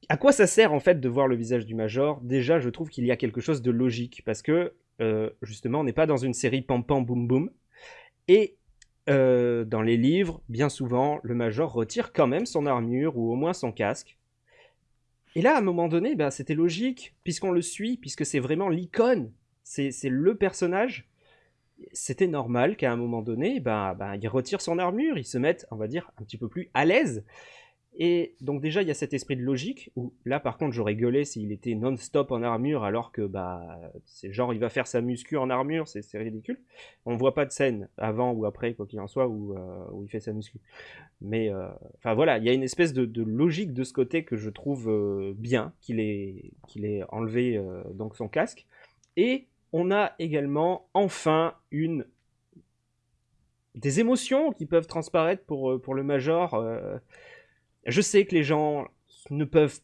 à quoi ça sert en fait de voir le visage du Major? Déjà, je trouve qu'il y a quelque chose de logique parce que euh, justement, on n'est pas dans une série pam pam boum boum. Et euh, dans les livres, bien souvent, le Major retire quand même son armure ou au moins son casque et là, à un moment donné, bah, c'était logique, puisqu'on le suit, puisque c'est vraiment l'icône, c'est le personnage. C'était normal qu'à un moment donné, bah, il retire son armure, il se mette, on va dire, un petit peu plus à l'aise. Et donc déjà, il y a cet esprit de logique, où là par contre j'aurais gueulé s'il était non-stop en armure, alors que bah c'est genre il va faire sa muscu en armure, c'est ridicule. On voit pas de scène avant ou après, quoi qu'il en soit, où, euh, où, il fait sa muscu. Mais euh, enfin voilà, il y a une espèce de, logique de ce côté que je trouve euh, bien, qu'il ait, qu'il ait enlevé donc son casque. Et on a également enfin une des émotions qui peuvent transparaître pour, pour le Major je sais que les gens ne peuvent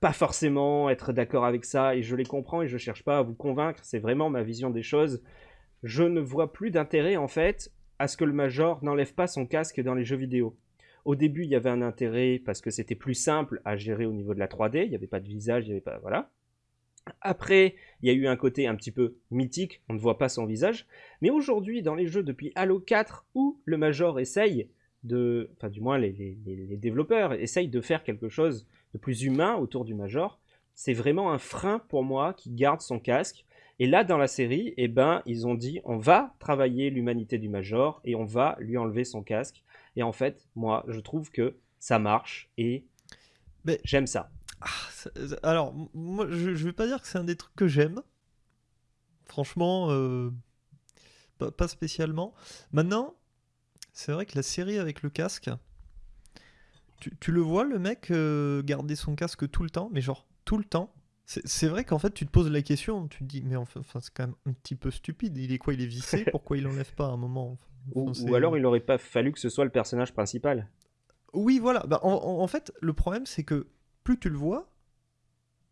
pas forcément être d'accord avec ça et je les comprends et je cherche pas à vous convaincre, c'est vraiment ma vision des choses. Je ne vois plus d'intérêt en fait à ce que le Major n'enlève pas son casque dans les jeux vidéo. Au début, il y avait un intérêt parce que c'était plus simple à gérer au niveau de la 3D, il n'y avait pas de visage, il n'y avait pas voilà. Après, il y a eu un côté un petit peu mythique, on ne voit pas son visage. Mais aujourd'hui, dans les jeux depuis Halo 4, où le Major essaye de, enfin du moins les, développeurs essayent de faire quelque chose de plus humain autour du Major. C'est vraiment un frein pour moi qui garde son casque. Et là, dans la série, eh ben, ils ont dit on va travailler l'humanité du Major et on va lui enlever son casque. Et en fait, moi, je trouve que ça marche et j'aime ça. Ah, alors, moi, je, ne vais pas dire que c'est un des trucs que j'aime. Franchement, euh, pas, spécialement. Maintenant, c'est vrai que la série avec le casque, tu, le vois, le mec euh, garder son casque tout le temps, mais genre tout le temps? C'est vrai qu'en fait, tu te poses la question, tu te dis, mais enfin, c'est quand même un petit peu stupide. Il est quoi? Il est vissé? Pourquoi il enlève pas à un moment? Ou, alors, il aurait pas fallu que ce soit le personnage principal. Oui, voilà. Bah, en, fait, le problème, c'est que plus tu le vois,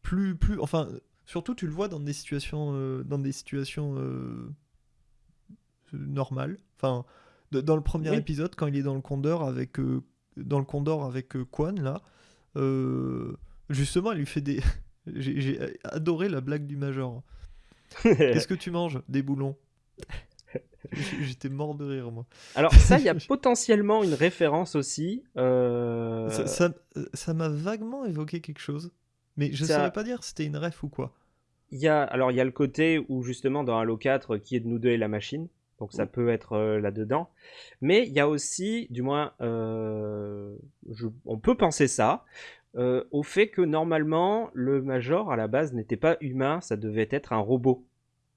plus, plus, enfin, surtout tu le vois dans des situations, euh, dans des situations euh, normales. Enfin, dans le premier épisode, quand il est dans le Condor avec, euh, dans le Condor avec euh, Quan, là, euh, justement, il lui fait des. J'ai adoré la blague du Major. Qu'est-ce que tu manges Des boulons? J'étais mort de rire, moi. Alors, ça, il y a potentiellement une référence aussi. euh, Ça ça m'a vaguement évoqué quelque chose, mais je ne Ça- saurais pas dire si c'était une ref ou quoi. Il y a, alors, il y a le côté où, justement, dans Halo 4, qui est de nous deux et la machine. Donc, ça Mm. peut être euh, là-dedans. Mais il y a aussi, du moins, euh, je- on peut penser ça, euh, au fait que normalement, le Major, à la base, n'était pas humain, ça devait être un robot.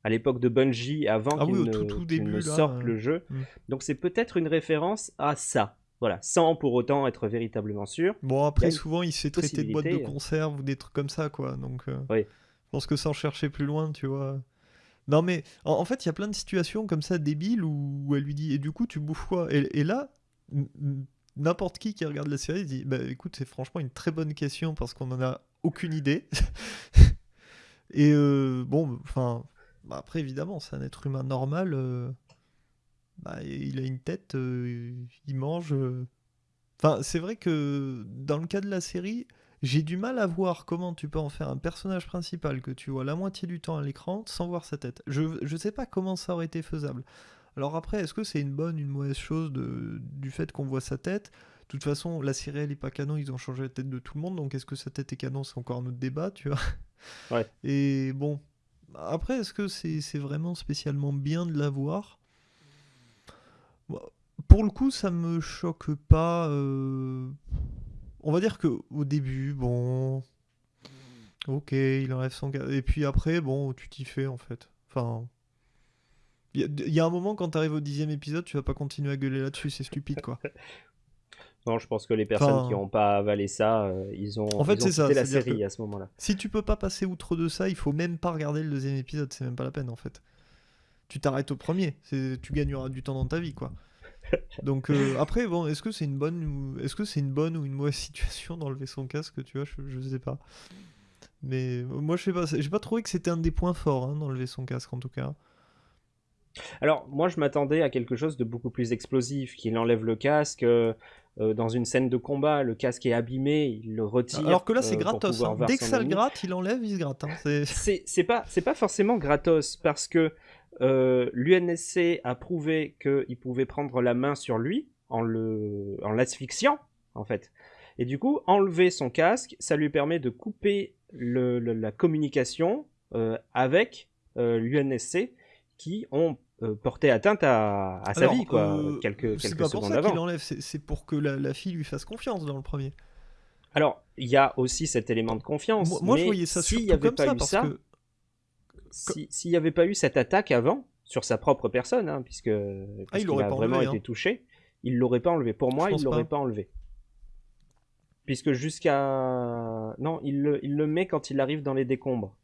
À l'époque de Bungie, avant Ah qu'il oui, au ne, tout, début, ne là, sorte le jeu. mm. Donc, c'est peut-être une référence à ça. Voilà, sans pour autant être véritablement sûr. Bon, après, souvent, il se fait traiter de boîte de conserve ou des trucs comme ça, quoi. Donc, Oui. je pense que sans chercher plus loin, tu vois. Non, mais en, fait, il y a plein de situations comme ça débiles où, elle lui dit Et du coup, tu bouffes quoi? Et, là, n'importe qui qui regarde la série dit Bah écoute, c'est franchement une très bonne question parce qu'on en a aucune idée. et euh, bon, enfin, bah, après, évidemment, c'est un être humain normal. euh, bah, il a une tête, euh, il mange. Enfin, c'est vrai que dans le cas de la série, j'ai du mal à voir comment tu peux en faire un personnage principal que tu vois la moitié du temps à l'écran sans voir sa tête. Je ne sais pas comment ça aurait été faisable. Alors après, est-ce que c'est une bonne, une mauvaise chose de, du fait qu'on voit sa tête? De toute façon, la série elle est pas canon, ils ont changé la tête de tout le monde, donc est-ce que sa tête est canon C'est encore un autre débat, tu vois? Ouais. Et bon, après, est-ce que c'est vraiment spécialement bien de la voir? Pour le coup, ça me choque pas. euh, On va dire que au début, bon, ok, il enlève son et puis après, bon, tu t'y fais en fait. Enfin, il y, a- il y a un moment quand t'arrives au dixième épisode, tu vas pas continuer à gueuler là-dessus, c'est stupide quoi. Non, je pense que les personnes Enfin- qui n'ont pas avalé ça, euh, ils ont, En fait, c'est ça, la série à ce moment-là. Si tu peux pas passer outre de ça, il faut même pas regarder le deuxième épisode, c'est même pas la peine en fait. Tu t'arrêtes au premier, tu gagneras du temps dans ta vie quoi. Donc euh, après bon, est-ce que c'est une bonne ou est-ce que c'est une bonne ou une mauvaise situation d'enlever son casque, tu vois, je, je sais pas. Mais euh, moi je sais pas, j'ai pas trouvé que c'était un des points forts hein, d'enlever son casque en tout cas. Alors, moi, je m'attendais à quelque chose de beaucoup plus explosif, qu'il enlève le casque. euh, dans une scène de combat, le casque est abîmé, il le retire. Alors que là c'est euh, gratos, hein. dès que ça le gratte, il enlève, il se gratte. hein. C'est- pas c'est pas forcément gratos parce que euh, l'UNSC a prouvé qu'il pouvait prendre la main sur lui en l'asphyxiant en fait et du coup enlever son casque ça lui permet de couper le- le- la communication euh, avec euh, l'UNSC qui ont euh, porté atteinte à, à sa vie quoi quelques c'est quelques pas pour secondes ça qu'il avant enlève, c'est c'est pour que la, la fille lui fasse confiance dans le premier. alors il y a aussi cet élément de confiance Moi, moi, je voyais ça s'il surtout y avait comme pas ça eu parce ça que si- s'il n'y avait pas eu cette attaque avant sur sa propre personne, hein, puisque parce qu'il l'aurait a pas vraiment enlevé, été hein. touché, il l'aurait pas enlevé. Pour moi, Je il l'aurait pas. pas enlevé. Puisque jusqu'à non, il le, il le met quand il arrive dans les décombres.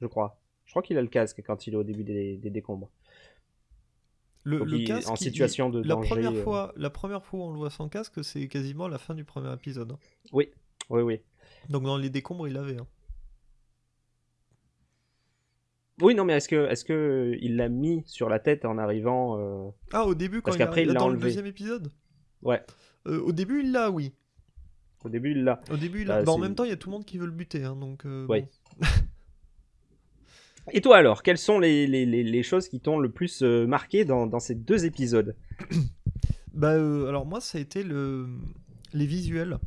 Je crois. Je crois qu'il a le casque quand il est au début des, des décombres. Le, Donc le il- casque, en il- situation de la danger, Première euh. fois, la première fois où on le voit sans casque, c'est quasiment la fin du premier épisode. hein. Oui, oui, oui. Donc dans les décombres, il l'avait. hein. Oui, non, mais est-ce que, est-ce que il l'a mis sur la tête en arrivant euh, Ah, au début, quand Parce il qu'après, arrive il l'a dans le enlevé. deuxième épisode? Ouais, Euh, Au début, il l'a, oui. au début, il l'a. Au début, il l'a. Bah, Bah, en même temps, il y a tout le monde qui veut le buter. hein, donc, euh, Oui. bon. Et toi alors, quelles sont les, les, les, les choses qui t'ont le plus marqué dans, dans ces deux épisodes? Bah, alors moi, ça a été le... les visuels,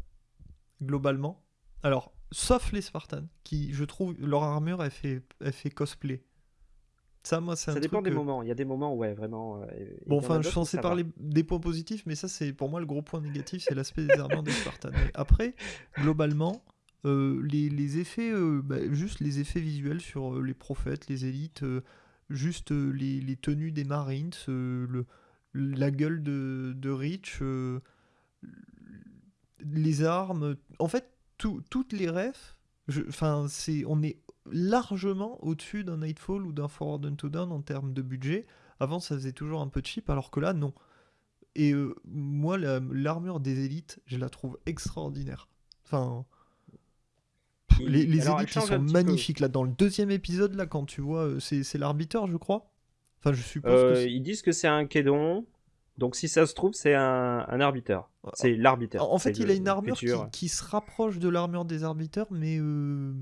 globalement. Alors, sauf les Spartans, qui, je trouve, leur armure, elle fait, elle fait cosplay. Ça, moi, c'est un Ça dépend truc des que- moments. Il y a des moments, ouais, vraiment. euh, et- Bon, enfin, je suis censé va. parler des points positifs, mais ça, c'est pour moi le gros point négatif, c'est l'aspect des armures des Spartans. Mais après, globalement, euh, les, les effets, euh, bah, juste les effets visuels sur euh, les prophètes, les élites, juste les, les tenues des Marines, le, la gueule de, de euh, les armes, en fait, tout- toutes les refs, enfin, c'est, on est largement au-dessus d'un Nightfall ou d'un Forward Unto Dawn en termes de budget. Avant, ça faisait toujours un peu cheap, alors que là, non. Et euh, moi, la- l'armure des élites, je la trouve extraordinaire. Enfin, les, les alors, elle élites, ils sont peu. magnifiques. Là, dans le deuxième épisode, là, quand tu vois, euh, c'est c'est l'arbiteur, je crois. Enfin, je suppose Euh, que c'est- ils disent que c'est un Kédon. Donc si ça se trouve, c'est un, un arbiteur. C'est l'arbiteur. En en fait, il le a une armure qui, se rapproche de l'armure des arbiteurs, mais euh,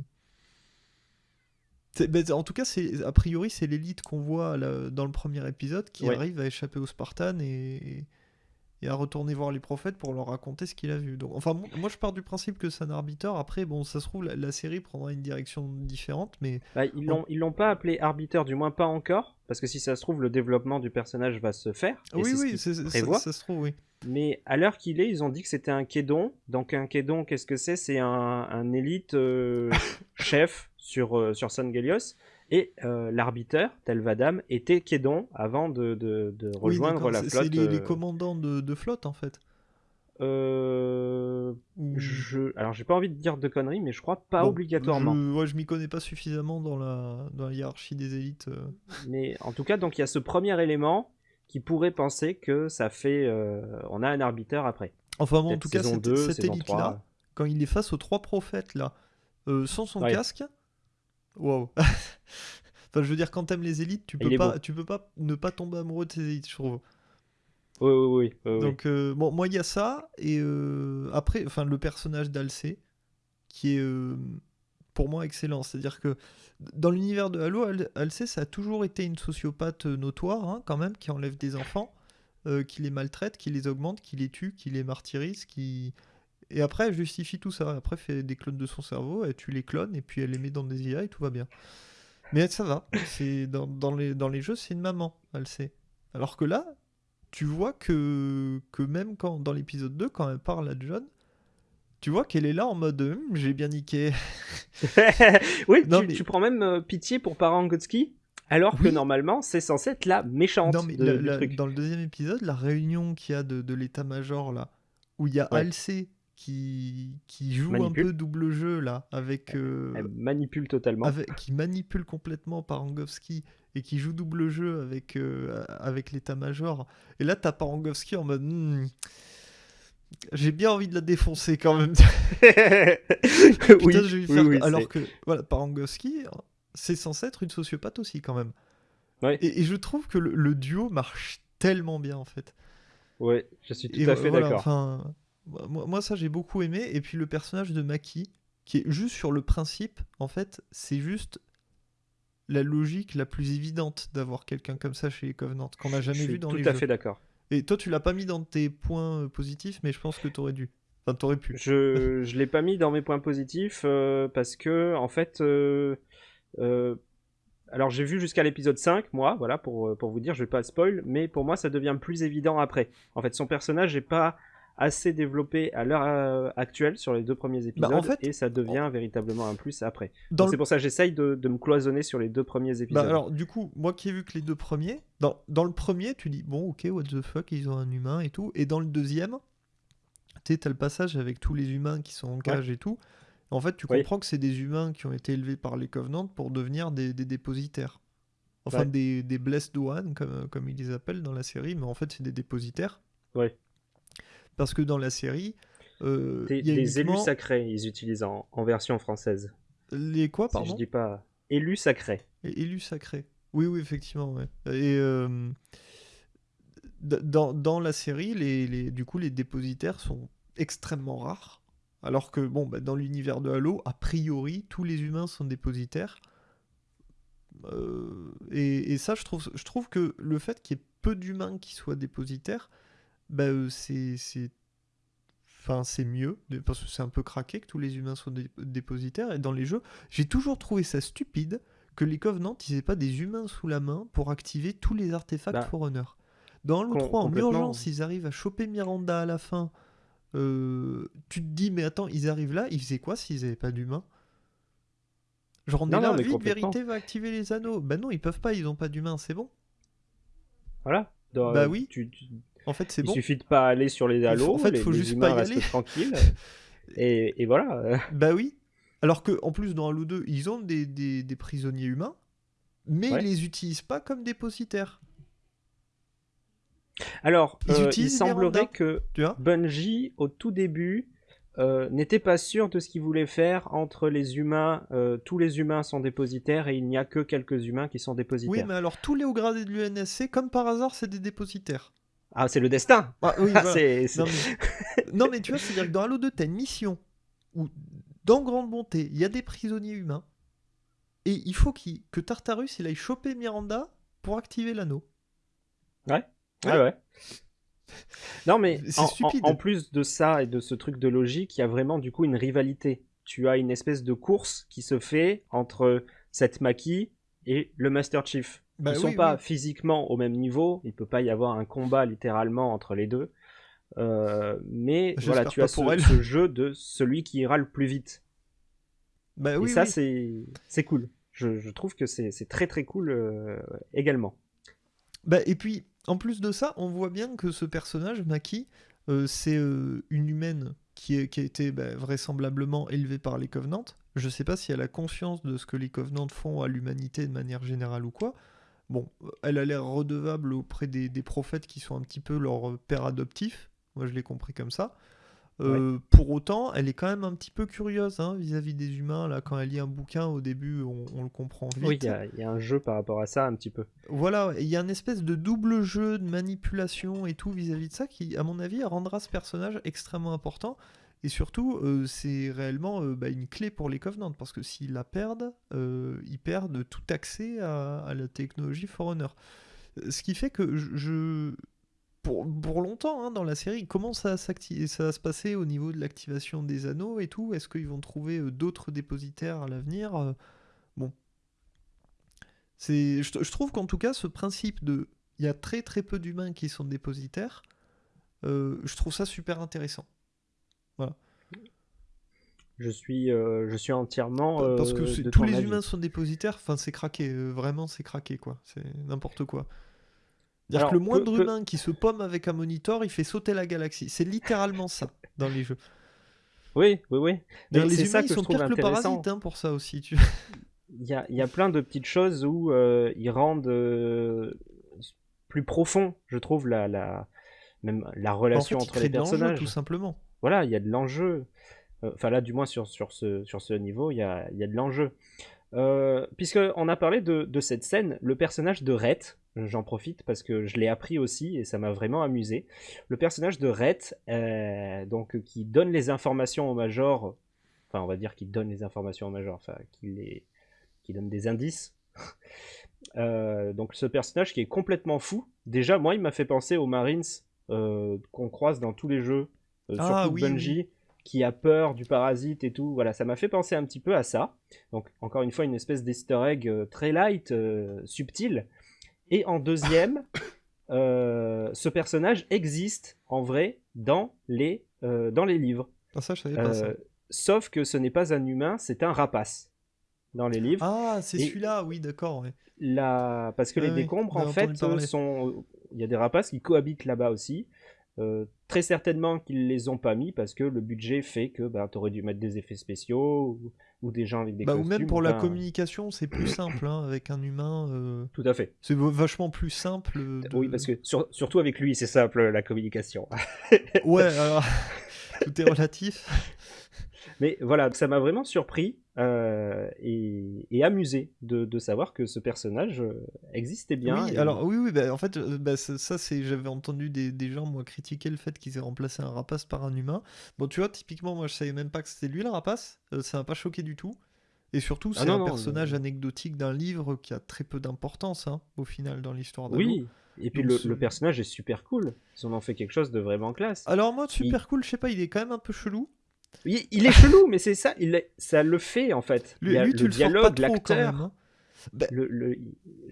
ben, en tout cas, a priori c'est l'élite qu'on voit là, dans le premier épisode qui arrive à échapper aux Spartans et, et à retourner voir les prophètes pour leur raconter ce qu'il a vu. Donc, enfin, moi je pars du principe que c'est un arbiteur. Après, bon, ça se trouve la, la série prendra une direction différente, mais Bah, ils l'ont ils l'ont pas appelé arbiteur, du moins pas encore, parce que si ça se trouve, le développement du personnage va se faire. et oui, ce oui, c'est- ça, ça se trouve, oui. Mais à l'heure qu'il est, ils ont dit que c'était un kédon. Donc un kédon, qu'est-ce que c'est? C'est un, un élite euh, chef sur, euh, sur San Gelios. Et euh, l'arbiteur, tel Vadam, était kédon avant de, de- de Oui, rejoindre la flotte. C'est les, les euh, commandants de, de flotte en fait. euh, Ou- je... Alors j'ai pas envie de dire de conneries, mais je crois pas Bon, obligatoirement. Je, ouais, je m'y connais pas suffisamment dans la, dans la hiérarchie des élites. euh. Mais en tout cas, donc il y a ce premier élément qui pourrait penser que ça fait... on a un arbiteur après. Enfin, bon, en tout cas, cette, 2, cette saison élite-là, 3. quand il est face aux trois prophètes là, sans son Ouais. casque, waouh. enfin, je veux dire, quand t'aimes les élites, tu peux pas, beau. tu peux pas ne pas tomber amoureux de ces élites, je trouve. Oui, oui, oui. Donc, euh, bon, moi, il y a ça, et euh, après, enfin, le personnage d'Alcé, qui est euh, pour moi excellent. C'est-à-dire que dans l'univers de Halo, Al- Alcé, ça a toujours été une sociopathe notoire, hein, quand même, qui enlève des enfants, qui les maltraite, qui les augmente, qui les tue, qui les martyrise, qui. Et après, elle justifie tout ça. Après, elle fait des clones de son cerveau, elle tue les clones, et puis elle les met dans des IA, et tout va bien. Mais ça va. C'est dans, dans les, dans les jeux, c'est une maman, Alcé. Alors que là, tu vois que, que même quand dans l'épisode 2, quand elle parle à John, tu vois qu'elle est là en mode Hum, j'ai bien niqué. oui, Non, tu, mais- tu prends même euh, pitié pour Parangotski, alors que normalement, c'est censé être la méchante Non, mais de- la- du la- truc. dans le deuxième épisode, la réunion qu'il y a de, de l'état-major là, où il y a Ouais. Alcé qui, qui joue Manipule. un peu double jeu là, avec, euh, Elle manipule totalement. avec- qui manipule complètement Parangovski et qui joue double jeu avec, euh, avec l'état-major. Et là, t'as Parangovski en mode Hmm, j'ai bien envie de la défoncer quand même. Putain, oui, je vais lui oui, oui, Alors que, voilà, Parangovski, c'est censé être une sociopathe aussi, quand même. Ouais. Et, et je trouve que le, le duo marche tellement bien, en fait. Ouais, je suis tout Et à fait voilà, d'accord. Enfin, moi, moi, ça, j'ai beaucoup aimé. Et puis, le personnage de Maki, qui est juste sur le principe, en fait, c'est juste la logique la plus évidente d'avoir quelqu'un comme ça chez les Covenants, qu'on n'a jamais vu dans tout les à jeux. fait d'accord. Et toi, tu l'as pas mis dans tes points positifs, mais je pense que t'aurais dû. Enfin, t'aurais pu. Je je l'ai pas mis dans mes points positifs euh, parce que en fait euh, euh, alors j'ai vu jusqu'à l'épisode 5 moi voilà pour pour vous dire je vais pas spoil mais pour moi ça devient plus évident après. En fait son personnage n'est pas assez développé à l'heure euh, actuelle sur les deux premiers épisodes Bah, en fait, et ça devient véritablement un plus après. Le C'est pour ça que j'essaye de, de me cloisonner sur les deux premiers épisodes. Bah alors du coup, moi qui ai vu que les deux premiers, dans, dans le premier, tu dis bon ok what the fuck, ils ont un humain et tout, et dans le deuxième, tu t'as le passage avec tous les humains qui sont en cage et tout. En fait, tu Oui. comprends que c'est des humains qui ont été élevés par les Covenants pour devenir des, des dépositaires. Enfin Ouais. des, des Blessed One, comme, comme ils les appellent dans la série, mais en fait c'est des dépositaires. Ouais. Parce que dans la série, euh, des il y a des élus sacrés ils utilisent en, en version française. Les quoi, Si pardon je dis pas élus sacrés. Et élu sacré. Oui, oui, effectivement. ouais. Et euh, dans, dans la série, les, les- du coup, les dépositaires sont extrêmement rares. Alors que, bon, bah, dans l'univers de Halo, a priori, tous les humains sont dépositaires. Euh, et, et ça, je trouve, je trouve que le fait qu'il y ait peu d'humains qui soient dépositaires, bah, euh, c'est. c'est- Enfin, c'est mieux, parce que c'est un peu craqué que tous les humains soient dé- dépositaires. Et dans les jeux, j'ai toujours trouvé ça stupide que les Covenants ils aient pas des humains sous la main pour activer tous les artefacts Bah, Forerunner. Dans Halo com- 3, en urgence, ils arrivent à choper Miranda à la fin. Euh, tu te dis, mais attends, ils arrivent là, ils faisaient quoi s'ils avaient pas d'humains? Genre, on Non, est là, non, vite, vérité va activer les anneaux. Bah non, ils peuvent pas, ils ont pas d'humains, c'est bon. Voilà. Dans- Bah oui, tu- tu- En fait, c'est il bon. suffit de pas aller sur les halos, en fait, les, faut les juste pas y aller. tranquilles. et, et voilà. Bah oui. Alors que en plus dans Halo 2, ils ont des, des- des prisonniers humains, mais Ouais. ils les utilisent pas comme dépositaires. Alors, Ils euh, il semblerait que Bungie, au tout début, euh, n'était pas sûr de ce qu'il voulait faire entre les humains. euh, tous les humains sont dépositaires et il n'y a que quelques humains qui sont Oui, dépositaires. mais alors tous les hauts gradés de l'UNSC, comme par hasard, c'est des dépositaires. Ah, c'est le destin. Ah, oui, Ah, voilà. c'est- c'est- non, mais... non, mais tu vois, c'est-à-dire que dans Halo 2, t'as une mission où, dans Grande Bonté, il y a des prisonniers humains, et il faut qu'il que Tartarus il aille choper Miranda pour activer l'anneau. Ouais. Ouais, ouais. Non, mais C'est en, stupide. en- en plus de ça et de ce truc de logique, il y a vraiment du coup une rivalité. Tu as une espèce de course qui se fait entre cette Maki et le Master Chief. Bah Ils sont oui, pas oui. physiquement au même niveau, il peut pas y avoir un combat littéralement entre les deux. Euh, mais voilà, tu as ce, ce jeu de celui qui ira le plus vite. Bah et oui, ça, c'est cool. Je, je trouve que c'est c'est très très cool euh, également. Bah, et puis, en plus de ça, on voit bien que ce personnage, Maki, euh, c'est une humaine qui, est- qui a été bah, vraisemblablement élevée par les Covenants. Je sais pas si elle a conscience de ce que les Covenants font à l'humanité de manière générale ou quoi. Bon, elle a l'air redevable auprès des, des prophètes qui sont un petit peu leur père adoptif. Moi, je l'ai compris comme ça. Euh, Pour autant, elle est quand même un petit peu curieuse hein, vis-à-vis des humains. Là, quand elle lit un bouquin, au début, on, on le comprend vite. Oui, il y, a- il y a un jeu par rapport à ça un petit peu. Voilà, il y a une espèce de double jeu de manipulation et tout vis-à-vis de ça qui, à mon avis, rendra ce personnage extrêmement important. Et surtout, euh, c'est réellement euh, bah, une clé pour les Covenants, parce que s'ils la perdent, euh, ils perdent tout accès à, la technologie Forerunner. Ce qui fait que je... Pour, longtemps hein, dans la série, comment ça, va se passer au niveau de l'activation des anneaux et tout Est-ce qu'ils vont trouver d'autres dépositaires à l'avenir Bon, je, trouve qu'en tout cas, ce principe de. Il y a très très peu d'humains qui sont dépositaires. je trouve ça super intéressant. Je suis, euh, je suis entièrement. euh, Parce que de tous ton les avis. humains sont dépositaires, enfin c'est craqué, euh, vraiment c'est craqué quoi. C'est n'importe quoi. C'est-à-dire Alors, que le moindre humain qui se pomme avec un monitor, il fait sauter la galaxie. C'est littéralement ça dans les jeux. Oui, oui, oui. Mais les c'est humains ça ils que je sont trouve pires que le intéressant. parasite hein, pour ça aussi. Tu... Il y a, il y a plein de petites choses où euh, ils rendent euh, plus profond, je trouve, la, la, même la en relation fait, ils entre les personnages. tout simplement. Voilà, il y a de l'enjeu. Euh, Enfin là, du moins sur, sur, ce, sur ce niveau, il y a, il y a de l'enjeu. Euh, Puisqu'on a parlé de, de cette scène, le personnage de Rhett, j'en profite parce que je l'ai appris aussi et ça m'a vraiment amusé. Le personnage de Rhett, euh, donc, qui donne les informations au Major, enfin on va dire qu'il donne les informations au Major, enfin qui, les, qui donne des indices. Donc ce personnage qui est complètement fou, déjà moi il m'a fait penser aux Marines qu'on croise dans tous les jeux, euh, Ah, surtout oui, Bungie, qui a peur du parasite et tout. Voilà, ça m'a fait penser un petit peu à ça. Donc encore une fois une espèce d'easter egg euh, très light, euh, subtil. Et en deuxième, euh, ce personnage existe en vrai dans les, dans les livres. Ah, ça, je savais pas ça. Sauf que ce n'est pas un humain, c'est un rapace dans les livres. Ah, c'est celui-là, oui, d'accord. ouais. La... Parce que les décombres, en fait, sont. Il y a des rapaces qui cohabitent là-bas aussi. Euh, très certainement qu'ils les ont pas mis parce que le budget fait que bah, tu aurais dû mettre des effets spéciaux ou, ou des gens avec des Bah, ou costumes. même pour la enfin, communication, c'est plus simple hein, avec un humain. euh, Tout à fait. C'est vachement plus simple. euh, de- Oui, parce que sur- surtout avec lui, c'est simple la communication. Ouais, alors. Tout est relatif. Mais voilà, ça m'a vraiment surpris euh, et, et amusé de, de savoir que ce personnage euh, existait bien. oui, et- alors oui, oui, bah, en fait, euh, bah, ça, ça, c'est, j'avais entendu des, des gens moi critiquer le fait qu'ils aient remplacé un rapace par un humain. Bon, tu vois, typiquement, moi, je savais même pas que c'était lui le rapace. euh, ça m'a pas choqué du tout. Et surtout, Ah c'est non, un non, personnage anecdotique d'un livre qui a très peu d'importance, hein, au final, dans l'histoire d'Halo. Oui, et puis le personnage est super cool. Ils en ont fait quelque chose de vraiment classe. Alors moi, super cool, je sais pas, il est quand même un peu chelou. Il, il est chelou, mais c'est ça, il est- ça le fait en fait. Lui, Il y a lui, le tu dialogue, l'acteur. hein. Bah, le- le-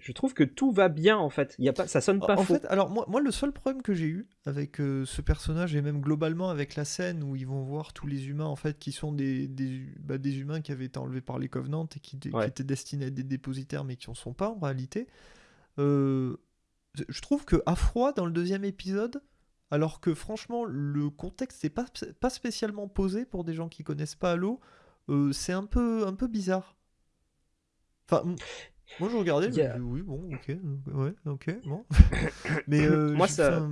je trouve que tout va bien en fait. Il y a pas, ça sonne pas en faux. fait, alors moi, moi, le seul problème que j'ai eu avec euh, ce personnage et même globalement avec la scène où ils vont voir tous les humains en fait qui sont des, des, bah, des humains qui avaient été enlevés par les Covenants et qui, étaient destinés à être des dépositaires mais qui en sont pas en réalité. euh, je trouve que à froid dans le deuxième épisode, alors que franchement le contexte n'est pas, pas spécialement posé pour des gens qui connaissent pas Halo, euh, c'est un peu, un peu bizarre. Enfin, moi je regardais, je me dis, oui, bon, ok, euh, ouais, ok, bon. Mais euh, Moi, ça-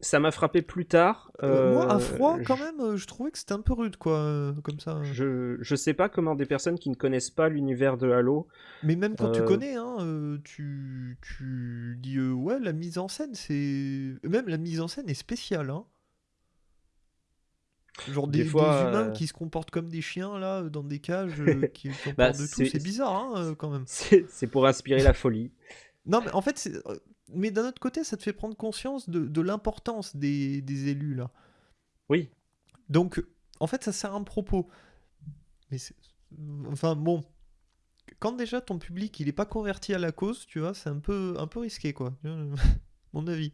Ça m'a frappé plus tard. euh, moi, à euh, froid, quand je- même, euh, je trouvais que c'était un peu rude, quoi, comme ça. Je, je sais pas comment des personnes qui ne connaissent pas l'univers de Halo. Mais même quand tu connais, hein, tu, tu dis, euh, ouais, la mise en scène, c'est... Même la mise en scène est spéciale, hein. Genre Des des, des fois, humains euh, qui se comportent comme des chiens, là, dans des cages, qui, bah, de tout. c'est bizarre, hein, quand même. c'est pour inspirer la folie. Non, mais en fait, c'est- mais d'un autre côté, ça te fait prendre conscience de, de l'importance des, des élus, là. Oui, Donc, en fait, ça sert à un propos. Mais. Enfin, bon. Quand déjà ton public, il est pas converti à la cause, tu vois, c'est un peu, un peu risqué, quoi. Mon avis.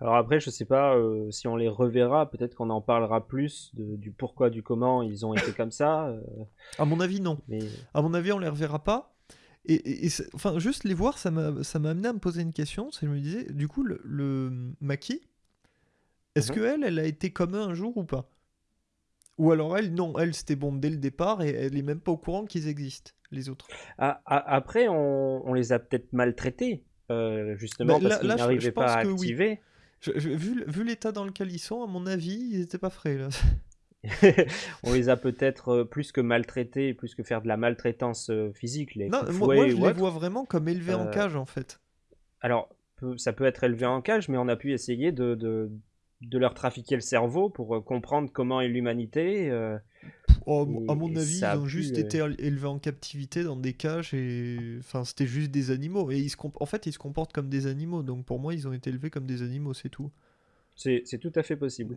Alors après, je sais pas euh, si on les reverra, peut-être qu'on en parlera plus de- du pourquoi, du comment ils ont été comme ça. euh, À mon avis, non. mais À mon avis, on les reverra pas. Et, et- et c'est- enfin, juste les voir, ça m'a ça m'a amené à me poser une question. C'est je me disais, du coup, le, le Maki, est-ce Mhm. que elle, elle a été comme un jour ou pas? Ou alors elle, non, elle c'était bon dès le départ et elle est même pas au courant qu'ils existent, les autres. après, on, on les a peut-être maltraités, euh, justement Bah, parce qu'ils n'arrivaient pas à oui. activer. Je- je- vu vu l'état dans lequel ils sont, à mon avis, ils étaient pas frais là. on les a peut-être euh, plus que maltraités, plus que faire de la maltraitance euh, physique, les Non, moi, je les autre. vois vraiment comme élevés en Euh, cage en fait. Alors, ça peut être élevé en cage, mais on a pu essayer de, de, de leur trafiquer le cerveau pour comprendre comment est l'humanité. euh, Oh, à mon avis, ils ont pu, juste euh, été éle- élevés en captivité dans des cages et enfin c'était juste des animaux et ils se comp- en fait ils se comportent comme des animaux donc pour moi ils ont été élevés comme des animaux c'est tout. C'est tout à fait possible.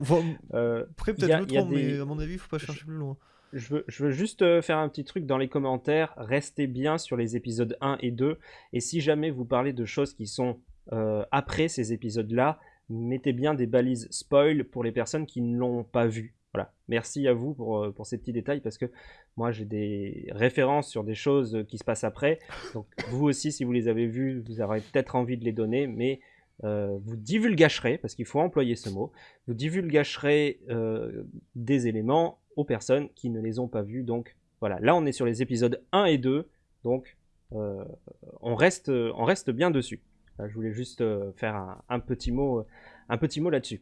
Euh, après peut-être je des- mais à mon avis il faut pas chercher plus loin. Je veux, je veux juste euh, faire un petit truc dans les commentaires. Restez bien sur les épisodes 1 et 2. Et si jamais vous parlez de choses qui sont euh, après ces épisodes-là, mettez bien des balises spoil pour les personnes qui ne l'ont pas vu. Voilà. Merci à vous pour, pour ces petits détails parce que moi j'ai des références sur des choses qui se passent après. Donc vous aussi, si vous les avez vues, vous aurez peut-être envie de les donner, mais euh, vous divulgacherez, parce qu'il faut employer ce mot, vous divulgacherez euh, des éléments aux personnes qui ne les ont pas vus. Donc voilà, là on est sur les épisodes 1 et 2, donc euh, on, reste, bien dessus. Je voulais juste faire petit mot, un petit mot là-dessus.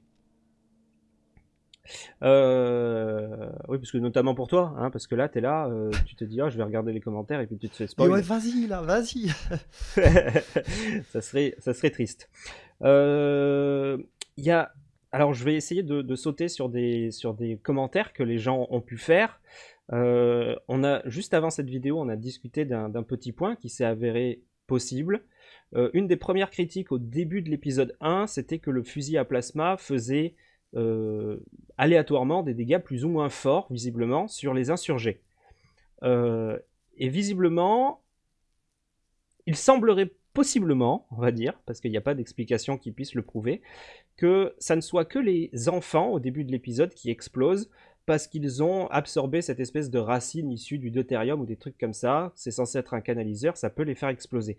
Euh, oui, parce que notamment pour toi, hein, parce que là, tu es là, euh, tu te dis, ah, je vais regarder les commentaires et puis tu te fais spoil. ouais vas-y là vas-y. ça, serait, ça serait triste. Euh, Il y a... Alors, je vais essayer de, de sauter sur des, sur des commentaires que les gens ont pu faire. On a, juste avant cette vidéo, on a discuté d'un petit point qui s'est avéré possible. Une des premières critiques au début de l'épisode 1, c'était que le fusil à plasma faisait euh, aléatoirement des dégâts plus ou moins forts, visiblement, sur les insurgés. Euh, et visiblement, il semblerait possiblement, on va dire, parce qu'il n'y a pas d'explication qui puisse le prouver, que ça ne soit que les enfants au début de l'épisode qui explosent parce qu'ils ont absorbé cette espèce de racine issue du deutérium ou des trucs comme ça. C'est censé être un canaliseur, ça peut les faire exploser.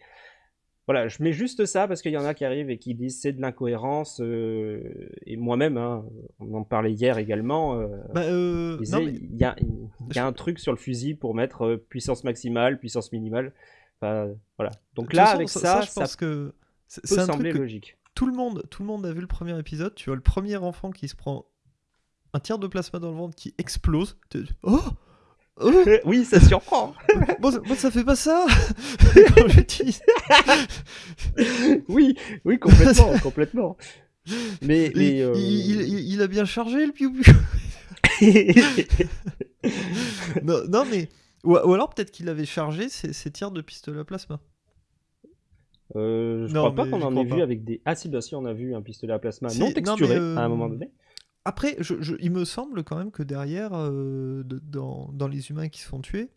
Voilà, je mets juste ça parce qu'il y en a qui arrivent et qui disent c'est de l'incohérence. euh, et moi-même, hein, on en parlait hier également. euh, Bah, euh, mais il y a, il y a un truc sur le fusil pour mettre euh, puissance maximale, puissance minimale. Enfin, voilà. Donc là, façon, avec ça, ça, je ça, pense que c'est peut c'est un sembler truc que logique. tout le monde tout le monde a vu le premier épisode. Tu vois le premier enfant qui se prend un tiers de plasma dans le ventre qui explose. Oh Oh oui, ça surprend. moi, ça- moi, ça fait pas ça Quand je dis- oui, oui, complètement, complètement. Mais, il, euh, il- il- il a bien chargé le piou non, non, mais. Ou, ou alors peut-être qu'il avait chargé ses, ses tirs de pistolet à plasma. Euh, je Non, crois pas qu'on en ait vu pas. avec des. Ah si, bah si, on a vu un pistolet à plasma non mais, texturé euh, à un moment donné. Après, je- je- il me semble quand même que derrière, euh, de- dans, dans les humains qui se font tuer,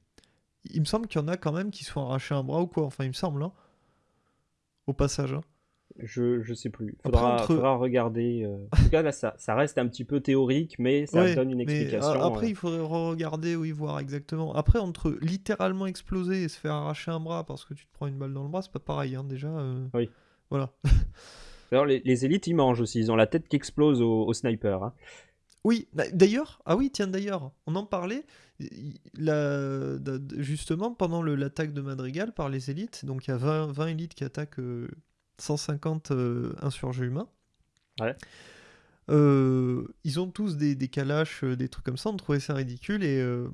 il me semble qu'il y en a quand même qui se font arracher un bras ou quoi. Enfin, il me semble, hein. Au passage. hein. Je, je sais plus. Après, Faudra, entre- faudra regarder. euh. En tout cas, là, ça, ça reste un petit peu théorique, mais ça Ouais, donne une mais, explication. euh, après, euh. il faudrait regarder, oui, voir exactement. Après, entre littéralement exploser et se faire arracher un bras parce que tu te prends une balle dans le bras, c'est pas pareil, hein, déjà. euh, Oui. Voilà. Alors, les, les élites, ils mangent aussi. Ils ont la tête qui explose au, au sniper. hein. Oui, bah, d'ailleurs, ah oui, tiens, d'ailleurs, on en parlait, la- justement, pendant l'attaque de Madrigal par les élites, donc il y a 20, 20 élites qui attaquent euh, 150 euh, insurgés humains. Ouais. Euh, ils ont tous des, des calaches, euh, des trucs comme ça, on trouvait ça ridicule et euh,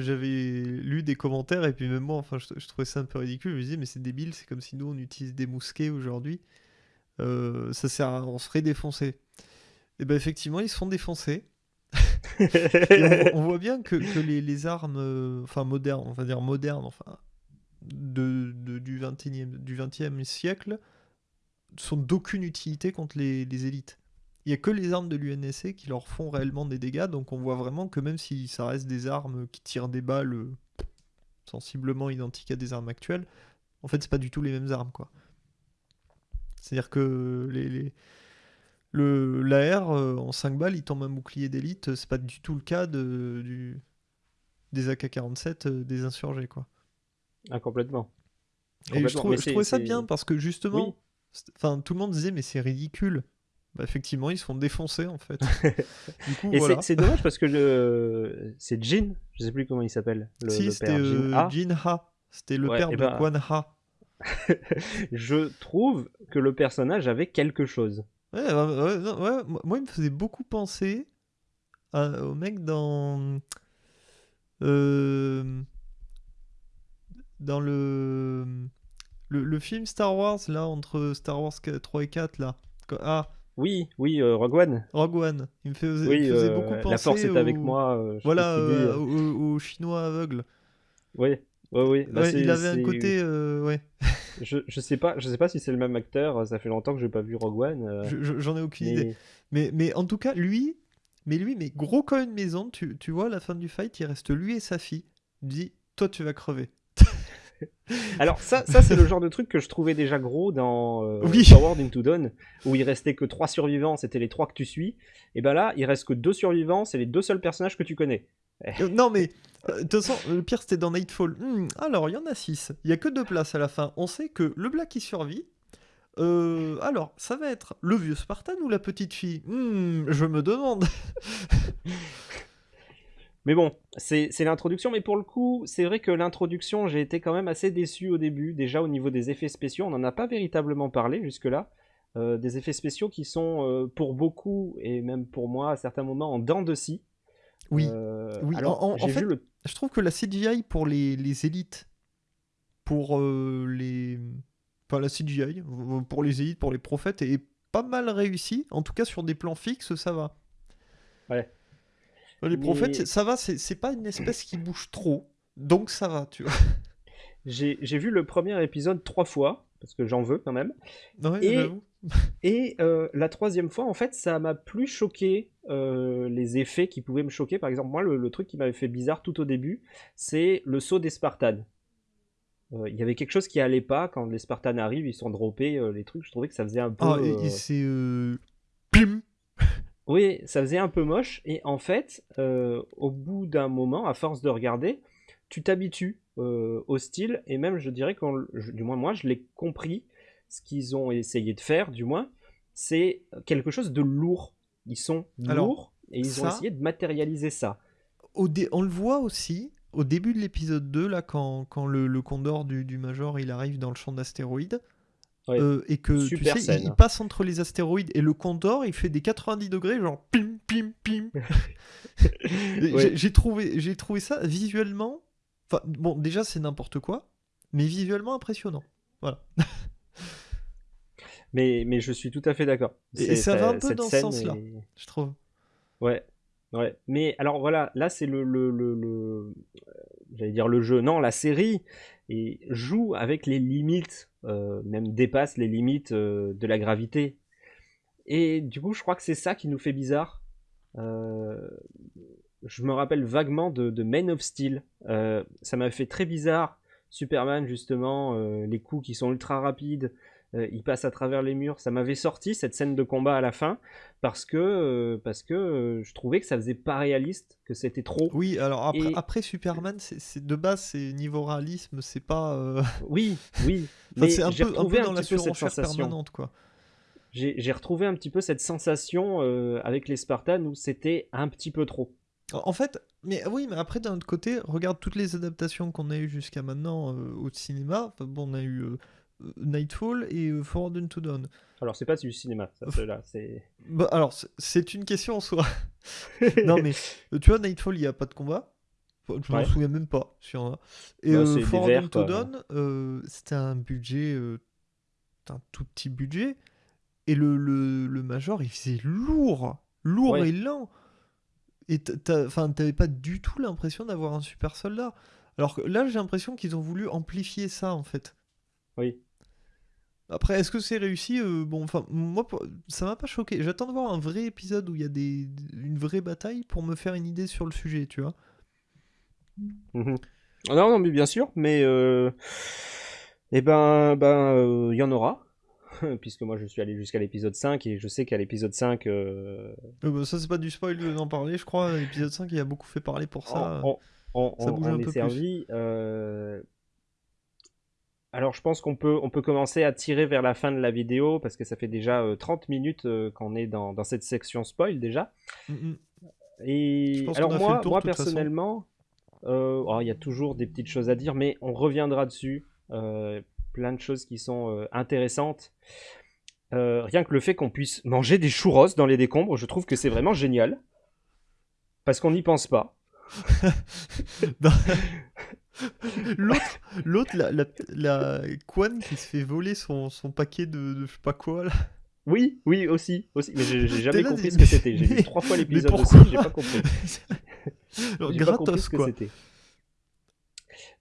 j'avais lu des commentaires et puis même moi, enfin, je, trouvais ça un peu ridicule. Je me disais, mais c'est débile, c'est comme si nous on utilise des mousquets aujourd'hui. Euh, ça sert à, on se ferait défoncer. Et ben effectivement, ils se font défoncer. On, voit bien que, les, armes, euh, enfin modernes, on va dire modernes, enfin de, du 21e, du 20e siècle, sont d'aucune utilité contre les élites. Il n'y a que les armes de l'UNSC qui leur font réellement des dégâts, donc on voit vraiment que même si ça reste des armes qui tirent des balles euh, sensiblement identiques à des armes actuelles, en fait c'est pas du tout les mêmes armes quoi. C'est-à-dire que les, les- le l'AR euh, en 5 balles il tombe un bouclier d'élite, c'est pas du tout le cas de, du, des AK-47 euh, des insurgés quoi. Ah, complètement. Et je, trouve- trouvais ça bien parce que justement, Oui. c'est- enfin tout le monde disait mais c'est ridicule. Bah, effectivement ils se font défoncer en fait. du coup Et voilà. c'est- dommage parce que le... c'est Jin, je sais plus comment il s'appelle, le, si c'était euh, Jin. Ah, Jin Ha, c'était le Ouais, père et de ben- Quan Ha. je trouve que le personnage avait quelque chose. Ouais, ouais, ouais, moi il me faisait beaucoup penser à- au mec dans euh, dans le, le le film Star Wars là entre Star Wars 3 et 4 là. Ah, Oui, oui, euh, Rogue One. Rogue One. Il me faisait, il Oui, me faisait euh, beaucoup penser la force est avec au- moi. euh, Voilà, euh, au, au chinois aveugle. Oui, oui, oui. Bah, Ouais, il avait un côté, ouais. Je, je sais pas, je sais pas si c'est le même acteur. Ça fait longtemps que j'ai pas vu Rogue One. Je- je- J'en ai aucune idée. mais- Mais, mais en tout cas, lui, mais lui, mais gros comme une maison, tu, tu vois, à la fin du fight, il reste lui et sa fille. Il dit, toi, tu vas crever. Alors ça, ça c'est le genre de truc que je trouvais déjà gros dans euh, Oui. Forward into Dawn, où il restait que trois survivants, c'était les trois que tu suis. Et ben là, il reste que deux survivants, c'est les deux seuls personnages que tu connais. Euh, non, mais euh, de toute façon, le pire, c'était dans Nightfall. Hmm, alors, il y en a six. Il y a que deux places à la fin. On sait que le Black qui survit. euh, alors, ça va être le vieux Spartan ou la petite fille? Hmm, Je me demande. Mais bon, c'est l'introduction, mais pour le coup, c'est vrai que l'introduction, j'ai été quand même assez déçu au début. Déjà au niveau des effets spéciaux, on n'en a pas véritablement parlé jusque-là. Euh, des effets spéciaux qui sont euh, pour beaucoup, et même pour moi à certains moments, en dents de scie. Oui. Euh, Oui, alors, en- fait- le Je trouve que la CGI pour les, les élites, pour les. Enfin, la CGI, pour les élites, pour les prophètes, est pas mal réussi. En tout cas, sur des plans fixes, ça va. Ouais. Les prophètes, ça va, c'est pas une espèce qui bouge trop. Donc ça va, tu vois. J'ai vu le premier épisode trois fois, parce que j'en veux quand même. Ouais, Et- euh, la troisième fois, en fait, ça m'a plus choqué euh, les effets qui pouvaient me choquer. Par exemple, moi, le, le truc qui m'avait fait bizarre tout au début, c'est le saut des Spartans. Euh, Il y avait quelque chose qui allait pas quand les Spartans arrivent, ils sont droppés, les trucs. Je trouvais que ça faisait un peu. Ah, et, et c'est. Pim Oui, ça faisait un peu moche. Et en fait, euh, au bout d'un moment, à force de regarder, tu t'habitues euh, au style. Et même, je dirais que, du moins moi, je l'ai compris. Ce qu'ils ont essayé de faire, du moins, c'est quelque chose de lourd. Ils sont Alors, lourds et ils ont essayé de matérialiser ça. au On le voit aussi au début de l'épisode 2, là, quand, quand le, le condor du, du Major il arrive dans le champ d'astéroïdes. Ouais. euh, et que Super tu sais, il- passe entre les astéroïdes et le condor, il fait des 90 degrés, genre pim pim pim. Ouais. j'ai- trouvé, j'ai trouvé ça visuellement. Enfin, bon, déjà c'est n'importe quoi, mais visuellement impressionnant. Voilà. Mais, mais je suis tout à fait d'accord. Et- ça va un peu dans ce sens-là. Je trouve. Ouais, ouais. Mais alors voilà, là c'est le, le, le, le- euh, j'allais dire le jeu, non, la série et joue avec les limites, euh, même dépasse les limites euh, de la gravité. Et du coup, je crois que c'est ça qui nous fait bizarre. Euh, je me rappelle vaguement de, de Man of Steel. Ça m'a fait très bizarre. Superman, justement, les coups qui sont ultra rapides, euh, il passe à travers les murs. Ça m'avait sorti cette scène de combat à la fin parce que, euh, parce que euh, je trouvais que ça faisait pas réaliste, que c'était trop. Oui, alors après, Et- après Superman, c'est de base, c'est niveau réalisme, c'est pas. Oui, oui. enfin, mais c'est un peu, un peu un, dans la surenchère sensation. permanente, quoi. J'ai retrouvé un petit peu cette sensation euh, avec les Spartans où c'était un petit peu trop. En fait, mais oui, mais après d'un autre côté, regarde toutes les adaptations qu'on a eues jusqu'à maintenant euh, au cinéma. Enfin, bon, on a eu euh, Nightfall et euh, Forward into Dawn. Alors c'est pas du cinéma, ça, ceux-là, c'est. Bah, alors, c'est- une question en soi. non, mais euh, tu vois, Nightfall, il n'y a pas de combat. Je m'en Ouais. souviens même pas s'il y en a. Et Ouais, euh, quoi. Dawn, euh, c'était un budget, euh, un tout petit budget. Et le, le, le Major, il faisait lourd. lourd Ouais. et lent. Et t'avais pas du tout l'impression d'avoir un super soldat. Alors que là, j'ai l'impression qu'ils ont voulu amplifier ça, en fait. Oui. Après, est-ce que c'est réussi Euh, Bon, enfin, moi, ça m'a pas choqué. J'attends de voir un vrai épisode où il y a des, une vraie bataille pour me faire une idée sur le sujet, tu vois. Mhm. Ah Non, non, mais bien sûr, mais euh, eh ben, ben, euh, il y en aura, puisque moi je suis allé jusqu'à l'épisode 5 et je sais qu'à l'épisode 5, euh, Euh, bah, ça, c'est pas du spoil d'en parler, je crois. L'épisode 5, il a beaucoup fait parler pour ça. on, on- ça on- bouge un peu plus. servi. euh, Alors je pense qu'on peut, on peut commencer à tirer vers la fin de la vidéo, parce que ça fait déjà euh, 30 minutes euh, qu'on est dans, dans cette section spoil déjà. Mm, mm. Je Et pense alors moi, tour, moi personnellement, euh, oh, il y a toujours des petites choses à dire, mais on reviendra dessus. Euh, plein de choses qui sont euh, intéressantes. Euh, rien que le fait qu'on puisse manger des churros dans les décombres, je trouve que c'est vraiment génial. Parce qu'on n'y pense pas. L'autre, l'autre, la, la, la Quan qui se fait voler son, son paquet de, de je sais pas quoi là. Oui, oui, aussi. aussi. Mais j'ai jamais là, compris mais- ce que c'était. J'ai vu trois fois l'épisode aussi, j'ai pas compris. Alors, J'ai pas compris gratos que quoi. c'était.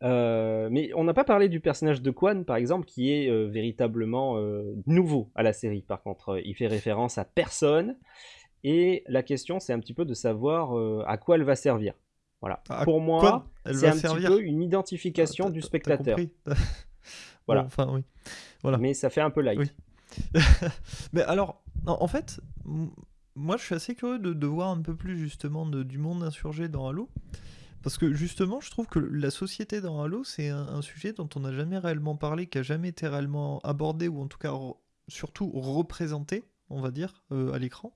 Euh, mais on n'a pas parlé du personnage de Quan, par exemple, qui est euh, véritablement euh, nouveau à la série. Par contre, il fait référence à personne. Et la question, c'est un petit peu de savoir à quoi elle va servir. Voilà. Pour moi, c'est un servir. petit peu une identification Ah, du spectateur. Voilà. Bon, enfin oui. Voilà. Mais ça fait un peu light. Oui. Mais alors, en, fait, moi je suis assez curieux de, de voir un peu plus justement de- du monde insurgé dans Halo. Parce que justement, je trouve que la société dans Halo, c'est un, un sujet dont on n'a jamais réellement parlé, qui a jamais été réellement abordé, ou en tout cas surtout représenté, on va dire, euh, à l'écran.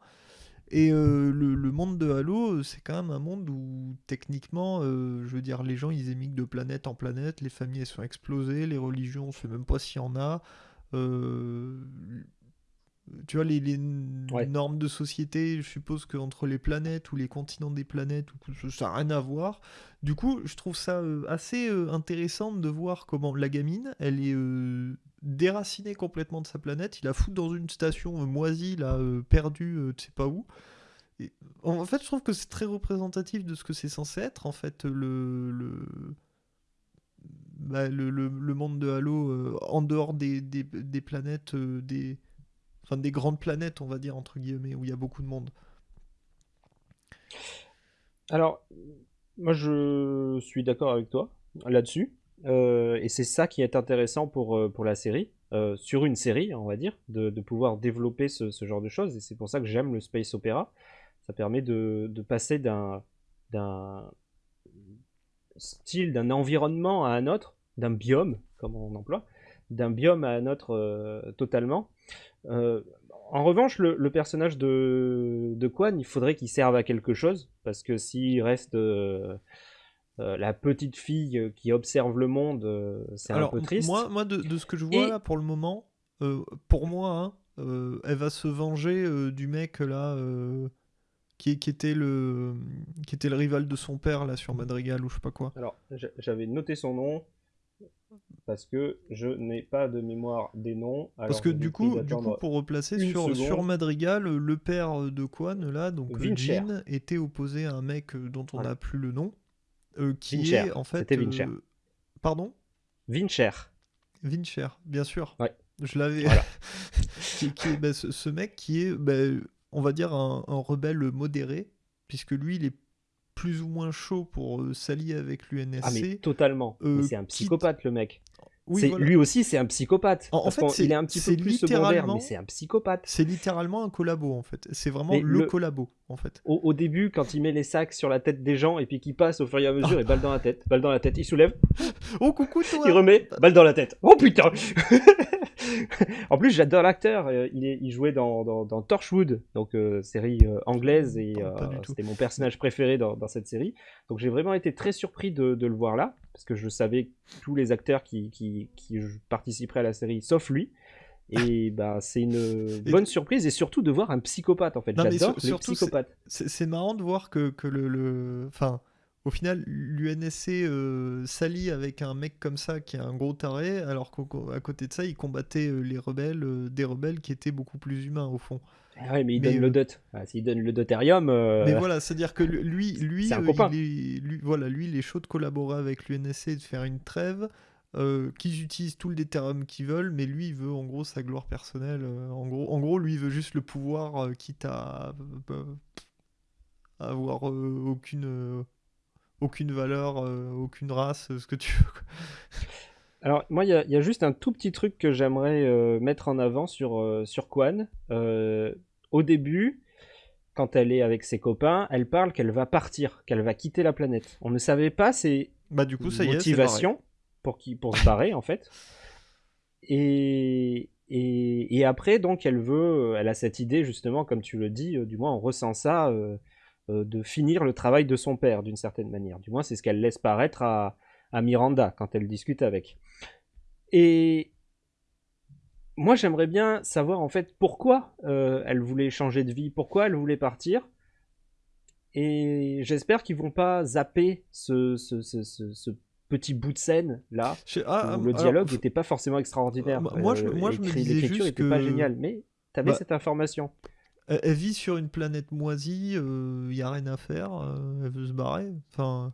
Et euh, le, monde de Halo, euh, c'est quand même un monde où techniquement, euh, je veux dire, les gens ils émigrent de planète en planète, les familles elles sont explosées, les religions, on sait même pas s'il y en a. tu vois, les, les n- Ouais. normes de société, je suppose qu'entre les planètes ou les continents des planètes, ça n'a rien à voir. Du coup, je trouve ça euh, assez euh, intéressant de voir comment la gamine, elle est euh, déracinée complètement de sa planète. Il la fout dans une station moisie, là, perdue, tu sais pas où. Et, en en fait, je trouve que c'est très représentatif de ce que c'est censé être, en fait, le, le, bah, le, le- le monde de Halo euh, en dehors des, des, des planètes, euh, des, enfin, des grandes planètes, on va dire, entre guillemets, où il y a beaucoup de monde. Alors, moi je suis d'accord avec toi là-dessus. Euh, et c'est ça qui est intéressant pour, euh, pour la série, euh, sur une série, on va dire, de, pouvoir développer ce, genre de choses. Et c'est pour ça que j'aime le space opéra. Ça permet de, de passer d'un style, d'un environnement à un autre, d'un biome, comme on emploie, d'un biome à un autre totalement. Euh, en revanche, le, le personnage de, de Quan, il faudrait qu'il serve à quelque chose, parce que s'il reste euh, euh, la petite fille qui observe le monde, c'est un peu triste. moi, moi de, de ce que je vois Et- là pour le moment, euh, pour moi, hein, euh, elle va se venger euh, du mec là euh, qui, qui était le qui était le rival de son père là sur Madrigal ou je sais pas quoi. Alors, j'a- j'avais noté son nom, parce que je n'ai pas de mémoire des noms. Parce que du coup, du coup, d'attendre. pour replacer sur, sur Madrigal, le père de Quan là, donc euh, Vincher. Jean, était opposé à un mec euh, dont on n'a plus le nom, euh, qui Vincher, est en fait. c'était Vincher. euh, Pardon? Vincher. Vincher, bien sûr. Ouais. Je l'avais. Voilà. qui, qui est, bah, ce, ce mec qui est, bah, on va dire, un, un rebelle modéré, puisque lui, il est plus ou moins chaud pour euh, s'allier avec l'UNSC. Ah mais totalement. euh, c'est un quitte- psychopathe le mec. Oui, voilà. Lui aussi c'est un psychopathe. En- fait, il est un petit peu plus secondaire, mais c'est un psychopathe. C'est littéralement un collabo, en fait. C'est vraiment le, le- collabo, en fait. Au, au début, quand il met les sacs sur la tête des gens et puis qu'il passe au fur et à mesure et balle dans la tête, balle dans la tête, il soulève, Oh, coucou, toi il remet, balle dans la tête. Oh putain En plus, j'adore l'acteur. euh, Il, est- il jouait dans, dans, dans Torchwood, donc euh, série euh, anglaise, et euh, c'était mon personnage préféré dans, dans cette série. Donc j'ai vraiment été très surpris de, de le voir là, parce que je savais tous les acteurs qui, qui, qui participeraient à la série, sauf lui. Et bah, c'est une bonne surprise, et surtout de voir un psychopathe en fait. J'adore les psychopathes. C'est c'est marrant de voir que, que le, le- Enfin, au final, l'UNSC euh, s'allie avec un mec comme ça qui est un gros taré, alors qu'à côté de ça, il combattait euh, les rebelles, euh, des rebelles qui étaient beaucoup plus humains au fond. Ah ouais, mais il donne le dot. S'il donne le deutérium. Mais voilà, c'est-à-dire que lui, lui, lui, voilà, lui, il est chaud de collaborer avec l'UNSC et de faire une trêve. qu'ils utilisent tout le deutérium qu'ils veulent, mais lui, il veut en gros sa gloire personnelle. en, gros, en gros, lui, il veut juste le pouvoir, quitte à avoir aucune aucune valeur, euh, aucune race, ce que tu veux. Alors, moi, il y, a juste un tout petit truc que j'aimerais euh, mettre en avant sur, euh, sur Quan. au début, quand elle est avec ses copains, elle parle qu'elle va partir, qu'elle va quitter la planète. On ne savait pas ses bah, du coup, ça motivations pour, qui, pour se barrer, en fait. Et, et, et, après, donc, elle veut, elle a cette idée, justement, comme tu le dis, du moins, on ressent ça euh, de finir le travail de son père d'une certaine manière. Du moins, c'est ce qu'elle laisse paraître à, Miranda quand elle discute avec. Et moi, j'aimerais bien savoir en fait pourquoi euh, elle voulait changer de vie, pourquoi elle voulait partir. Et j'espère qu'ils vont pas zapper ce, petit bout de scène là ah, où le dialogue n'était pas forcément extraordinaire. moi, je, moi, je me disais l'écriture n'était pas géniale, mais tu avais bah cette information. Elle, vit sur une planète moisie, il euh, n'y a rien à faire, euh, elle veut se barrer. Enfin,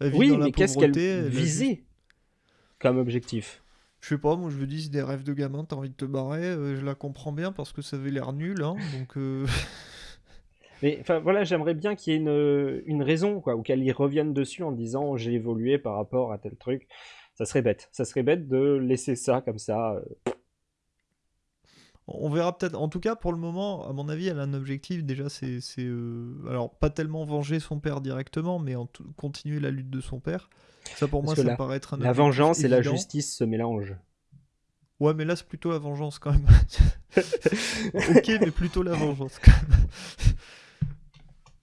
oui, mais qu'est-ce qu'elle visait comme objectif? Je sais pas, moi je me dis, c'est des rêves de gamin, t'as envie de te barrer, euh, je la comprends bien parce que ça avait l'air nul, hein, donc... Mais enfin voilà, j'aimerais bien qu'il y ait une, une, raison, quoi, ou qu'elle y revienne dessus en disant j'ai évolué par rapport à tel truc. Ça serait bête. Ça serait bête de laisser ça comme ça. On verra peut-être. En tout cas, pour le moment, à mon avis, elle a un objectif. Déjà, c'est. Euh, alors, pas tellement venger son père directement, mais en continuer la lutte de son père. Ça, pour moi, ça paraît être un La vengeance et la justice se mélangent. Ouais, mais là, c'est plutôt la vengeance quand même. ok, mais plutôt la vengeance quand même.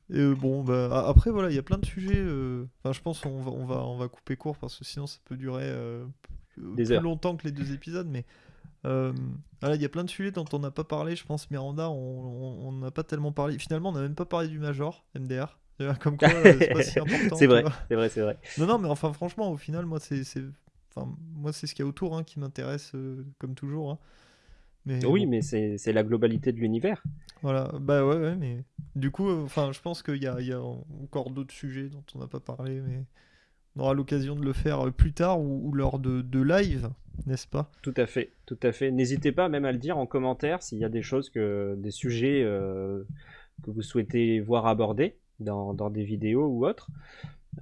Et euh, bon, bah, après, voilà, il y a plein de sujets. Euh, enfin, je pense qu'on va, on va, on va couper court parce que sinon, ça peut durer plus longtemps que les deux épisodes. Mais euh, il y a plein de sujets dont on n'a pas parlé. Je pense Miranda, on n'a pas tellement parlé. Finalement, on n'a même pas parlé du Major, MDR. Comme quoi, euh, c'est pas si important. c'est vrai, c'est vrai, c'est vrai. Non, non, mais enfin, franchement, au final, moi, c'est, enfin, ce qu'il y a autour hein, qui m'intéresse, euh, comme toujours. Hein. Mais, oui, mais c'est, la globalité de l'univers. Voilà, bah ouais, ouais, mais du coup, enfin, je pense qu'il y a, y a encore d'autres sujets dont on n'a pas parlé, mais on aura l'occasion de le faire plus tard ou, lors de, de live n'est-ce pas? Tout à fait, tout à fait. N'hésitez pas même à le dire en commentaire s'il y a des choses que, des sujets euh, que vous souhaitez voir abordés dans, des vidéos ou autres.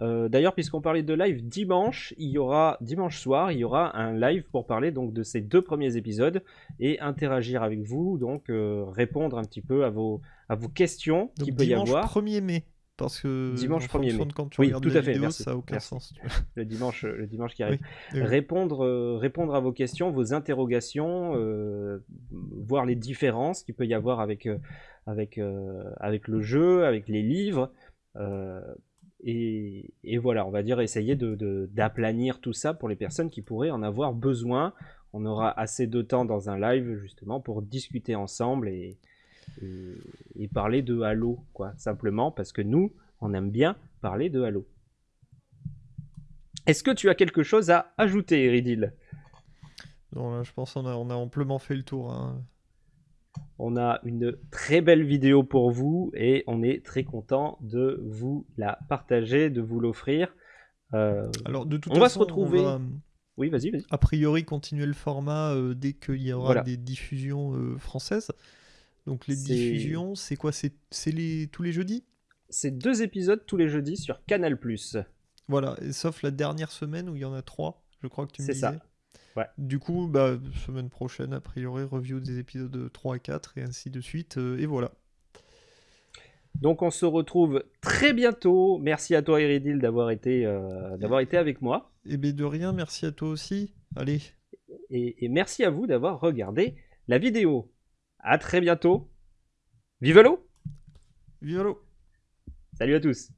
Euh, d'ailleurs, puisqu'on parlait de live dimanche, il y aura dimanche soir, il y aura un live pour parler donc de ces deux premiers épisodes et interagir avec vous, donc euh, répondre un petit peu à vos à vos questions qui peut y avoir. 1er mai. Parce que dimanche 1er mai. quand tu oui, tout à fait, ça n'a aucun sens. le dimanche, le dimanche qui arrive. Répondre, euh, répondre à vos questions, vos interrogations, euh, voir les différences qu'il peut y avoir avec, euh, avec, avec le jeu, avec les livres. Et, et, voilà, on va dire essayer d'aplanir de, tout ça pour les personnes qui pourraient en avoir besoin. On aura assez de temps dans un live justement pour discuter ensemble et, et, parler de Halo, quoi, simplement parce que nous, on aime bien parler de Halo. Est-ce que tu as quelque chose à ajouter, Eridil Non, je pense qu'on a, on a amplement fait le tour. Hein. On a une très belle vidéo pour vous et on est très content de vous la partager, de vous l'offrir. Euh, Alors, de toute on va se retrouver. Oui, vas-y, vas-y. A priori, continuer le format euh, dès qu'il y aura des diffusions euh, françaises. Donc les diffusions, c'est quoi? C'est les... tous les jeudis? C'est deux épisodes tous les jeudis sur Canal+. Voilà, sauf la dernière semaine où il y en a trois, je crois que tu me disais. C'est ça. Ouais. Du coup, bah, semaine prochaine, a priori, review des épisodes 3 et 4 et ainsi de suite. Euh, et voilà. Donc on se retrouve très bientôt. Merci à toi Iridil d'avoir été, euh, d'avoir été avec moi. Et eh bien de rien, merci à toi aussi. Allez. Et, et merci à vous d'avoir regardé la vidéo. À très bientôt. Vive l'eau Vive l'eau Salut à tous